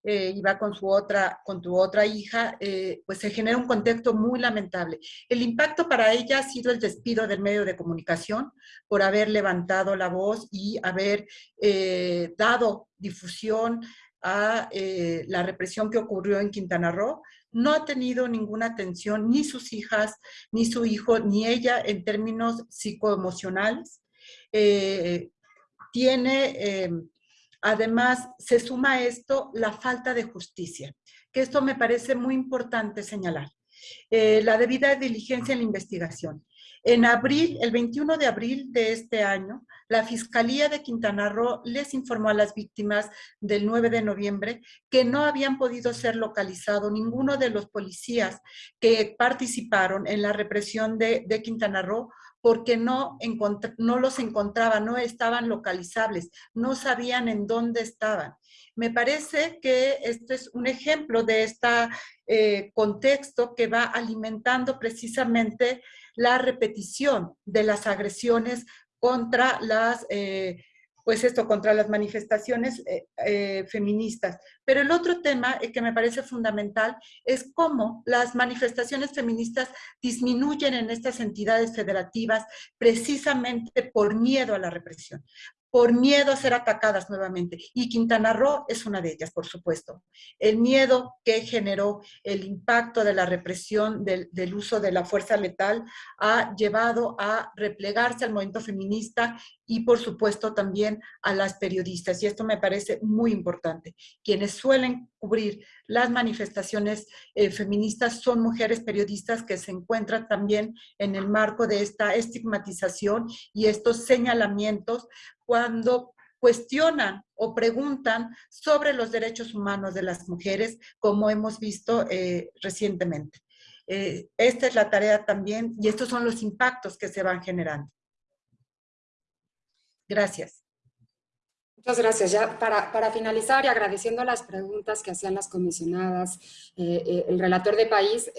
eh, iba con su otra, con tu otra hija, eh, pues se genera un contexto muy lamentable. El impacto para ella ha sido el despido del medio de comunicación por haber levantado la voz y haber eh, dado difusión a la represión que ocurrió en Quintana Roo. No ha tenido ninguna atención ni sus hijas, ni su hijo, ni ella en términos psicoemocionales tiene, eh, además, se suma a esto la falta de justicia, que esto me parece muy importante señalar. Eh, la debida diligencia en la investigación. En abril, el 21 de abril de este año, la Fiscalía de Quintana Roo les informó a las víctimas del 9 de noviembre que no habían podido ser localizados ninguno de los policías que participaron en la represión de Quintana Roo porque no, los encontraban, no estaban localizables, no sabían en dónde estaban. Me parece que este es un ejemplo de este contexto que va alimentando precisamente la repetición de las agresiones contra las eh, pues esto, contra las manifestaciones eh, eh, feministas. Pero el otro tema que me parece fundamental es cómo las manifestaciones feministas disminuyen en estas entidades federativas precisamente por miedo a la represión, por miedo a ser atacadas nuevamente. Y Quintana Roo es una de ellas, por supuesto. El miedo que generó el impacto de la represión del, uso de la fuerza letal ha llevado a replegarse al movimiento feminista y, por supuesto, también a las periodistas. Y esto me parece muy importante. Quienes suelen cubrir las manifestaciones eh, feministas son mujeres periodistas que se encuentran también en el marco de esta estigmatización y estos señalamientos cuando cuestionan o preguntan sobre los derechos humanos de las mujeres, como hemos visto eh, recientemente. Eh, esta es la tarea también y estos son los impactos que se van generando. Gracias. Muchas gracias. Ya para, para, finalizar y agradeciendo las preguntas que hacían las comisionadas, eh, el relator de país,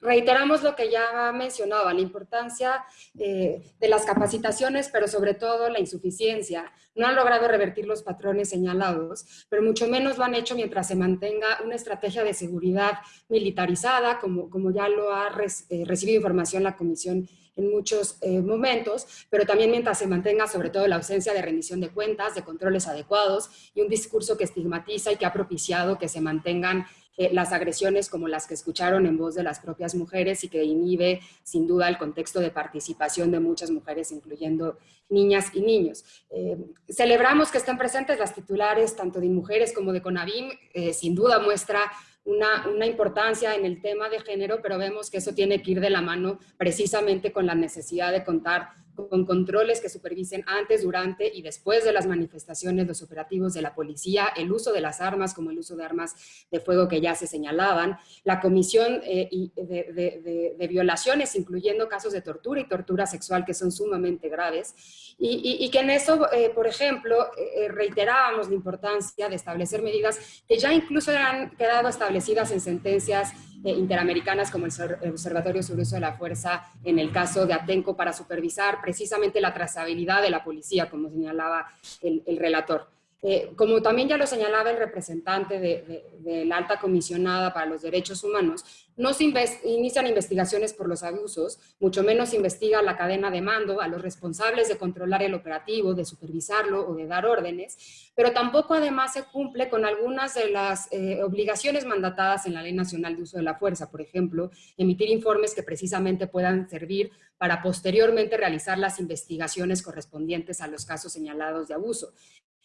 reiteramos lo que ya mencionaba, la importancia de las capacitaciones, pero sobre todo la insuficiencia. No han logrado revertir los patrones señalados, pero mucho menos lo han hecho mientras se mantenga una estrategia de seguridad militarizada, como, como ya lo ha recibido información la Comisión en muchos eh, momentos, pero también mientras se mantenga sobre todo la ausencia de rendición de cuentas, de controles adecuados y un discurso que estigmatiza y que ha propiciado que se mantengan eh, las agresiones como las que escucharon en voz de las propias mujeres y que inhibe sin duda el contexto de participación de muchas mujeres, incluyendo niñas y niños. Eh, celebramos que estén presentes las titulares tanto de Mujeres como de CONAVIM, sin duda muestra una, una, importancia en el tema de género, pero vemos que eso tiene que ir de la mano precisamente con la necesidad de contar con controles que supervisen antes, durante y después de las manifestaciones, los operativos de la policía, el uso de las armas como el uso de armas de fuego que ya se señalaban, la comisión eh, de, violaciones, incluyendo casos de tortura y tortura sexual que son sumamente graves, y, que en eso, eh, por ejemplo, eh, reiterábamos la importancia de establecer medidas que ya incluso han quedado establecidas en sentencias interamericanas como el Observatorio sobre Uso de la Fuerza en el caso de Atenco para supervisar precisamente la trazabilidad de la policía, como señalaba el, relator. Eh, como también ya lo señalaba el representante de, la alta comisionada para los derechos humanos, no se inician investigaciones por los abusos, mucho menos se investiga la cadena de mando a los responsables de controlar el operativo, de supervisarlo o de dar órdenes, pero tampoco además se cumple con algunas de las eh, obligaciones mandatadas en la Ley Nacional de Uso de la Fuerza, por ejemplo, emitir informes que precisamente puedan servir para posteriormente realizar las investigaciones correspondientes a los casos señalados de abuso.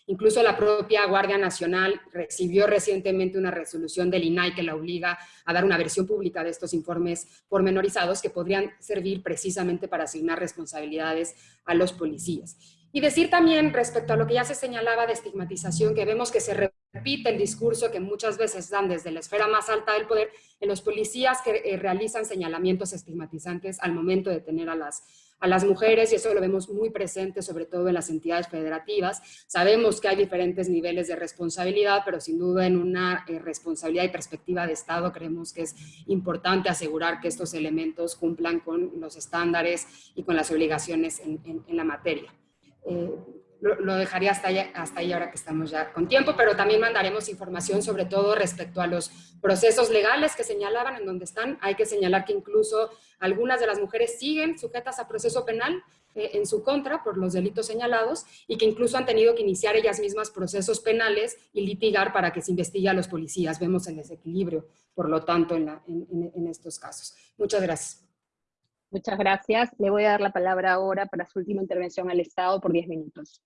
Incluso la propia Guardia Nacional recibió recientemente una resolución del INAI que la obliga a dar una versión pública de estos informes pormenorizados que podrían servir precisamente para asignar responsabilidades a los policías. Y decir también respecto a lo que ya se señalaba de estigmatización, que vemos que se repite el discurso que muchas veces dan desde la esfera más alta del poder en los policías que eh, realizan señalamientos estigmatizantes al momento de tener a las a las mujeres y eso lo vemos muy presente sobre todo en las entidades federativas. Sabemos que hay diferentes niveles de responsabilidad, pero sin duda en una eh, responsabilidad y perspectiva de Estado creemos que es importante asegurar que estos elementos cumplan con los estándares y con las obligaciones en, la materia. Eh, lo, dejaría hasta ahí, hasta ahí ahora que estamos ya con tiempo, pero también mandaremos información sobre todo respecto a los procesos legales que señalaban en donde están. Hay que señalar que incluso algunas de las mujeres siguen sujetas a proceso penal eh, en su contra por los delitos señalados y que incluso han tenido que iniciar ellas mismas procesos penales y litigar para que se investigue a los policías. Vemos el desequilibrio, por lo tanto, en, en estos casos. Muchas gracias. Muchas gracias. Le voy a dar la palabra ahora para su última intervención al Estado por 10 minutos.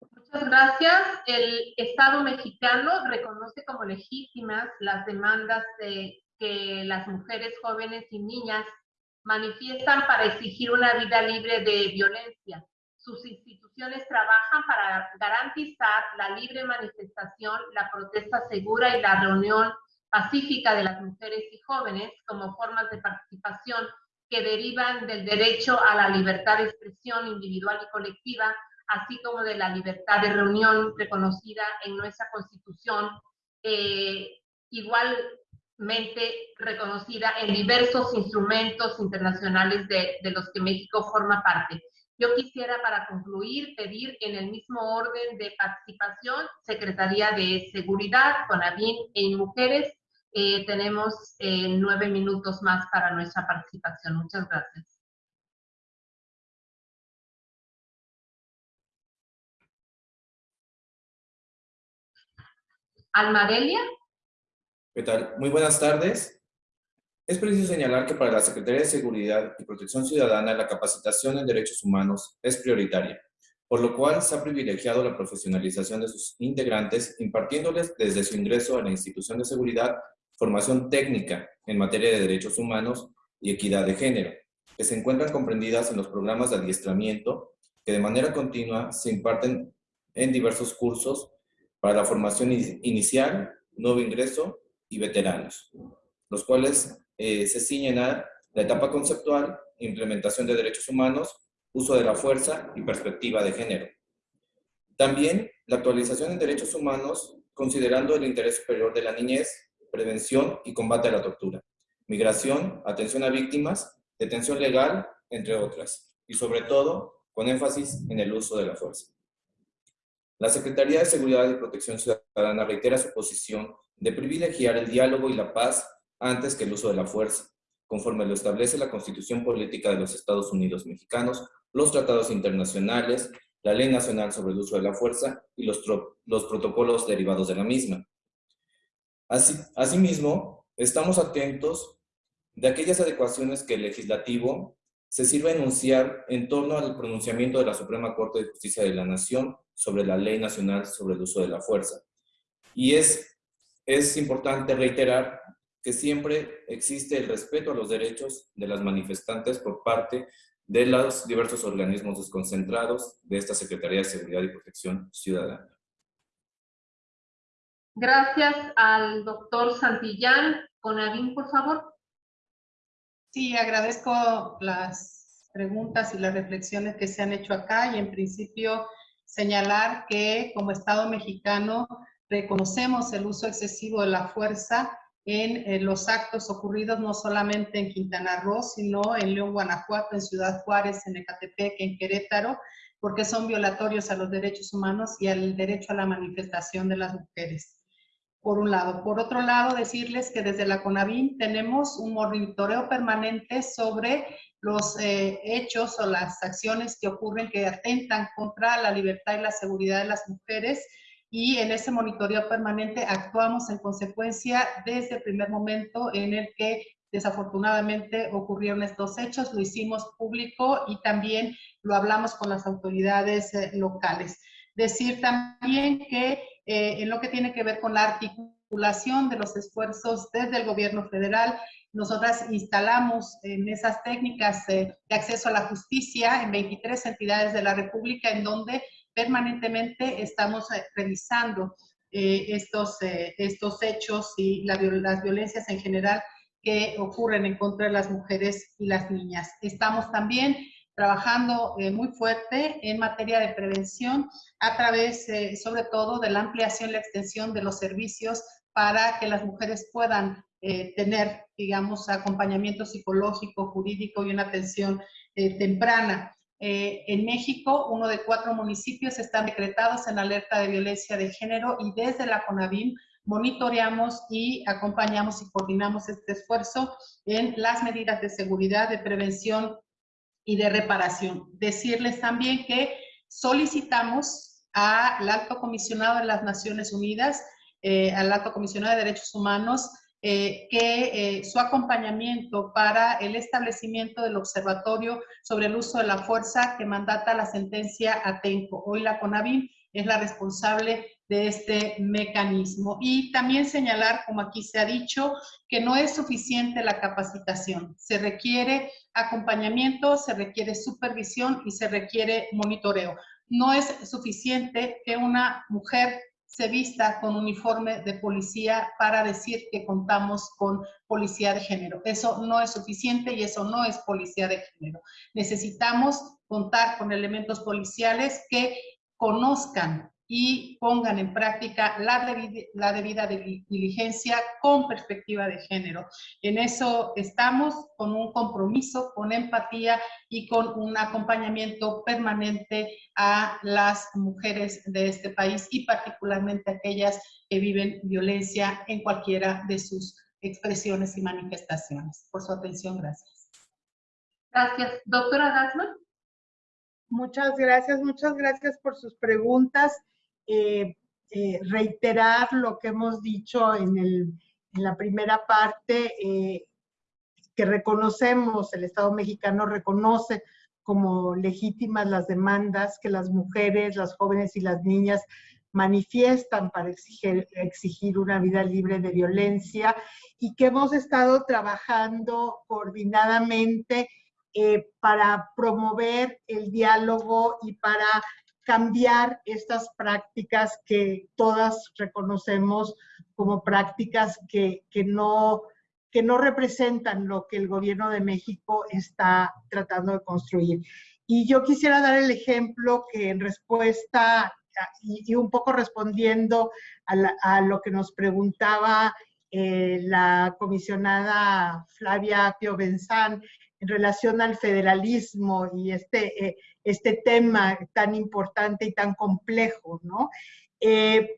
Muchas gracias. El Estado mexicano reconoce como legítimas las demandas de que las mujeres jóvenes y niñas manifiestan para exigir una vida libre de violencia. Sus instituciones trabajan para garantizar la libre manifestación, la protesta segura y la reunión pacífica de las mujeres y jóvenes como formas de participación que derivan del derecho a la libertad de expresión individual y colectiva, así como de la libertad de reunión reconocida en nuestra Constitución, eh, igualmente reconocida en diversos instrumentos internacionales de, de los que México forma parte. Yo quisiera, para concluir, pedir en el mismo orden de participación, Secretaría de Seguridad, CONAVIN e Mujeres, eh, tenemos eh, nueve minutos más para nuestra participación. Muchas gracias. Almadelia. ¿Qué tal? Muy buenas tardes. Es preciso señalar que para la Secretaría de Seguridad y Protección Ciudadana la capacitación en derechos humanos es prioritaria, por lo cual se ha privilegiado la profesionalización de sus integrantes, impartiéndoles desde su ingreso a la institución de seguridad formación técnica en materia de derechos humanos y equidad de género, que se encuentran comprendidas en los programas de adiestramiento que de manera continua se imparten en diversos cursos para la formación inicial, nuevo ingreso y veteranos, los cuales eh, se ciñen a la etapa conceptual, implementación de derechos humanos, uso de la fuerza y perspectiva de género. También la actualización en derechos humanos considerando el interés superior de la niñez, prevención y combate a la tortura, migración, atención a víctimas, detención legal, entre otras, y sobre todo con énfasis en el uso de la fuerza. La Secretaría de Seguridad y Protección Ciudadana reitera su posición de privilegiar el diálogo y la paz antes que el uso de la fuerza, conforme lo establece la Constitución Política de los Estados Unidos Mexicanos, los tratados internacionales, la Ley Nacional sobre el Uso de la Fuerza y los, los protocolos derivados de la misma. Así, asimismo, estamos atentos de aquellas adecuaciones que el legislativo se sirva a enunciar en torno al pronunciamiento de la Suprema Corte de Justicia de la Nación sobre la Ley Nacional sobre el Uso de la Fuerza. Y es, es importante reiterar que siempre existe el respeto a los derechos de las manifestantes por parte de los diversos organismos desconcentrados de esta Secretaría de Seguridad y Protección Ciudadana. Gracias al doctor Santillán. Conavin, por favor. Sí, agradezco las preguntas y las reflexiones que se han hecho acá y en principio señalar que como Estado mexicano reconocemos el uso excesivo de la fuerza en, los actos ocurridos no solamente en Quintana Roo, sino en León, Guanajuato, en Ciudad Juárez, en Ecatepec, en Querétaro, porque son violatorios a los derechos humanos y al derecho a la manifestación de las mujeres por un lado. Por otro lado, decirles que desde la CONAVIN tenemos un monitoreo permanente sobre los eh, hechos o las acciones que ocurren que atentan contra la libertad y la seguridad de las mujeres y en ese monitoreo permanente actuamos en consecuencia desde el primer momento en el que desafortunadamente ocurrieron estos hechos, lo hicimos público y también lo hablamos con las autoridades eh, locales. Decir también que eh, en lo que tiene que ver con la articulación de los esfuerzos desde el gobierno federal, nosotras instalamos en esas técnicas eh, de acceso a la justicia en 23 entidades de la República en donde permanentemente estamos eh, revisando estos, estos hechos y las violencias en general que ocurren en contra de las mujeres y las niñas. Estamos también trabajando eh, muy fuerte en materia de prevención a través, eh, sobre todo, de la ampliación y la extensión de los servicios para que las mujeres puedan eh, tener, digamos, acompañamiento psicológico, jurídico y una atención temprana. en México, uno de cuatro municipios están decretados en alerta de violencia de género y desde la CONAVIM monitoreamos y acompañamos y coordinamos este esfuerzo en las medidas de seguridad, de prevención y de reparación. Decirles también que solicitamos al alto comisionado de las Naciones Unidas, eh, al alto comisionado de Derechos Humanos, eh, que eh, su acompañamiento para el establecimiento del observatorio sobre el uso de la fuerza que mandata la sentencia Atenco. Hoy la CONAVIM es la responsable de este mecanismo. Y también señalar, como aquí se ha dicho, que no es suficiente la capacitación. Se requiere acompañamiento, se requiere supervisión y se requiere monitoreo. No es suficiente que una mujer se vista con uniforme de policía para decir que contamos con policía de género. Eso no es suficiente y eso no es policía de género. Necesitamos contar con elementos policiales que conozcan y pongan en práctica la, la debida diligencia con perspectiva de género. En eso estamos con un compromiso, con empatía y con un acompañamiento permanente a las mujeres de este país y particularmente aquellas que viven violencia en cualquiera de sus expresiones y manifestaciones. Por su atención, gracias. Gracias. Doctora Dasman. Muchas gracias, muchas gracias por sus preguntas. Eh, eh, reiterar lo que hemos dicho en, el, en la primera parte, eh, que reconocemos, el Estado mexicano reconoce como legítimas las demandas que las mujeres, las jóvenes y las niñas manifiestan para exigir, exigir una vida libre de violencia y que hemos estado trabajando coordinadamente para promover el diálogo y para cambiar estas prácticas que todas reconocemos como prácticas que, no, que no representan lo que el gobierno de México está tratando de construir. Y yo quisiera dar el ejemplo que en respuesta y, un poco respondiendo a, lo que nos preguntaba eh, la comisionada Flavia Pio Benzán en relación al federalismo y este, eh, este tema tan importante y tan complejo, ¿no? Eh,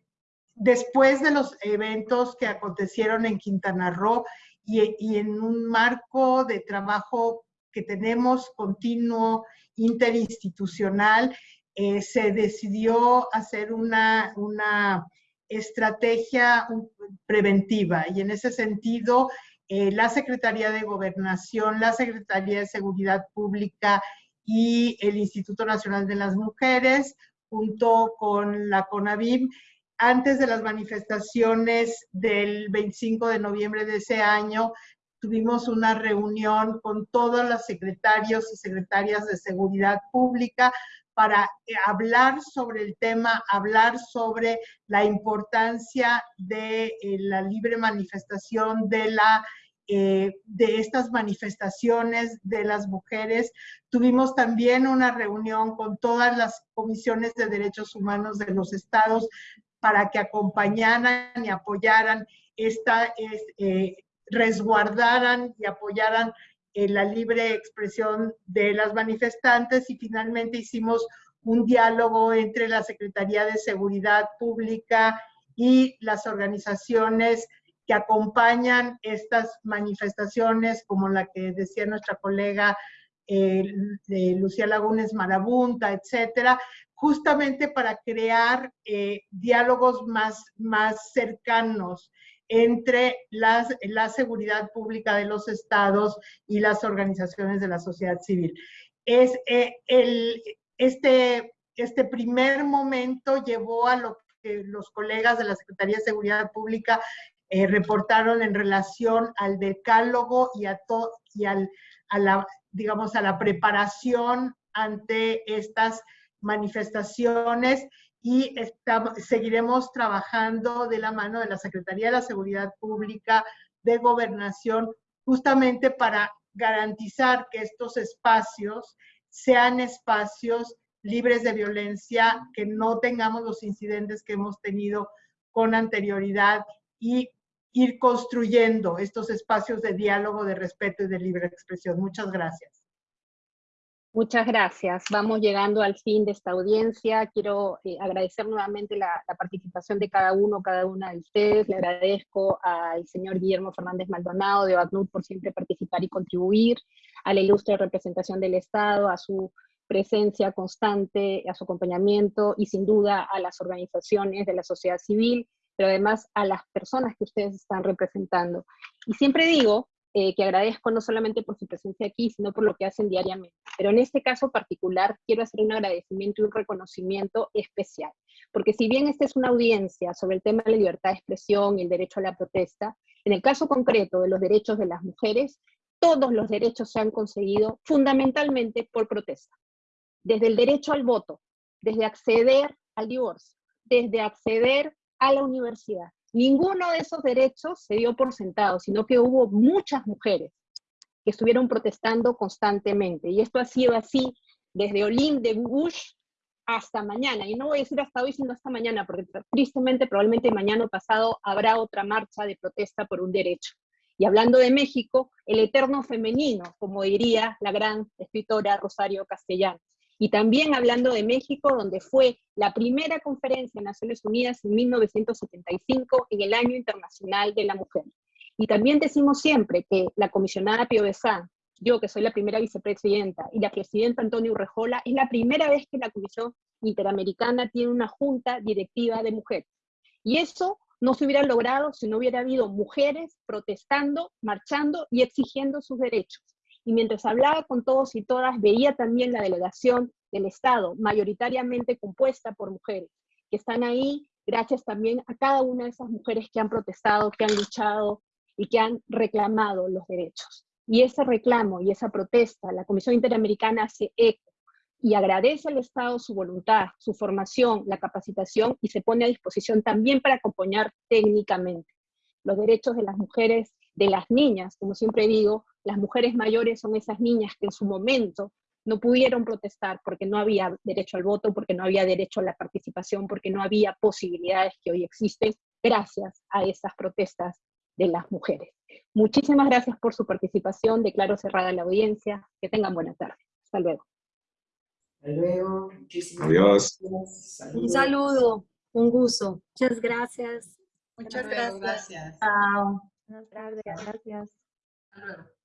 después de los eventos que acontecieron en Quintana Roo y, en un marco de trabajo que tenemos continuo, interinstitucional, eh, se decidió hacer una, una estrategia preventiva y en ese sentido eh, la Secretaría de Gobernación, la Secretaría de Seguridad Pública y el Instituto Nacional de las Mujeres, junto con la CONAVIM, antes de las manifestaciones del 25 de noviembre de ese año, tuvimos una reunión con todos los secretarios y secretarias de seguridad pública para eh, hablar sobre el tema, hablar sobre la importancia de eh, la libre manifestación, de, la, eh, de estas manifestaciones de las mujeres. Tuvimos también una reunión con todas las comisiones de derechos humanos de los estados para que acompañaran y apoyaran esta, resguardaran y apoyaran la libre expresión de las manifestantes y finalmente hicimos un diálogo entre la Secretaría de Seguridad Pública y las organizaciones que acompañan estas manifestaciones, como la que decía nuestra colega eh, Lucía Lagunes Marabunta, etcétera, justamente para crear eh, diálogos más, más cercanos entre las, la seguridad pública de los estados y las organizaciones de la sociedad civil. Es, eh, el, este, este primer momento llevó a lo que los colegas de la Secretaría de Seguridad Pública eh, reportaron en relación al decálogo y a, y al, a la, digamos, a la preparación ante estas manifestaciones y seguiremos trabajando de la mano de la Secretaría de la Seguridad Pública, de Gobernación, justamente para garantizar que estos espacios sean espacios libres de violencia, que no tengamos los incidentes que hemos tenido con anterioridad y ir construyendo estos espacios de diálogo, de respeto y de libre expresión. Muchas gracias. Muchas gracias. Vamos llegando al fin de esta audiencia. Quiero eh, agradecer nuevamente la, participación de cada uno, cada una de ustedes. Le agradezco al señor Guillermo Fernández Maldonado de OACNUD por siempre participar y contribuir, a la ilustre representación del Estado, a su presencia constante, a su acompañamiento y sin duda a las organizaciones de la sociedad civil, pero además a las personas que ustedes están representando. Y siempre digo eh, que agradezco no solamente por su presencia aquí, sino por lo que hacen diariamente. Pero en este caso particular quiero hacer un agradecimiento y un reconocimiento especial, porque si bien esta es una audiencia sobre el tema de la libertad de expresión y el derecho a la protesta, en el caso concreto de los derechos de las mujeres, todos los derechos se han conseguido fundamentalmente por protesta. Desde el derecho al voto, desde acceder al divorcio, desde acceder a la universidad, Ninguno de esos derechos se dio por sentado, sino que hubo muchas mujeres que estuvieron protestando constantemente. Y esto ha sido así desde Olin de Bush hasta mañana. Y no voy a decir hasta hoy, sino hasta mañana, porque tristemente probablemente mañana o pasado habrá otra marcha de protesta por un derecho. Y hablando de México, el eterno femenino, como diría la gran escritora Rosario Castellanos. Y también hablando de México, donde fue la primera conferencia de Naciones Unidas en 1975 en el Año Internacional de la Mujer. Y también decimos siempre que la comisionada Pio yo que soy la primera vicepresidenta, y la presidenta Antonio Urrejola, es la primera vez que la Comisión Interamericana tiene una junta directiva de mujeres. Y eso no se hubiera logrado si no hubiera habido mujeres protestando, marchando y exigiendo sus derechos y mientras hablaba con todos y todas, veía también la delegación del Estado, mayoritariamente compuesta por mujeres, que están ahí gracias también a cada una de esas mujeres que han protestado, que han luchado y que han reclamado los derechos. Y ese reclamo y esa protesta, la Comisión Interamericana hace eco y agradece al Estado su voluntad, su formación, la capacitación y se pone a disposición también para acompañar técnicamente los derechos de las mujeres, de las niñas, como siempre digo, las mujeres mayores son esas niñas que en su momento no pudieron protestar porque no había derecho al voto, porque no había derecho a la participación, porque no había posibilidades que hoy existen gracias a esas protestas de las mujeres. Muchísimas gracias por su participación, declaro cerrada la audiencia, que tengan buena tarde. Hasta luego. Hasta luego. Muchísimas Adiós. gracias. Un saludo, un gusto. Muchas gracias. Muchas gracias. Chao. Buenas tardes, gracias. Hasta luego.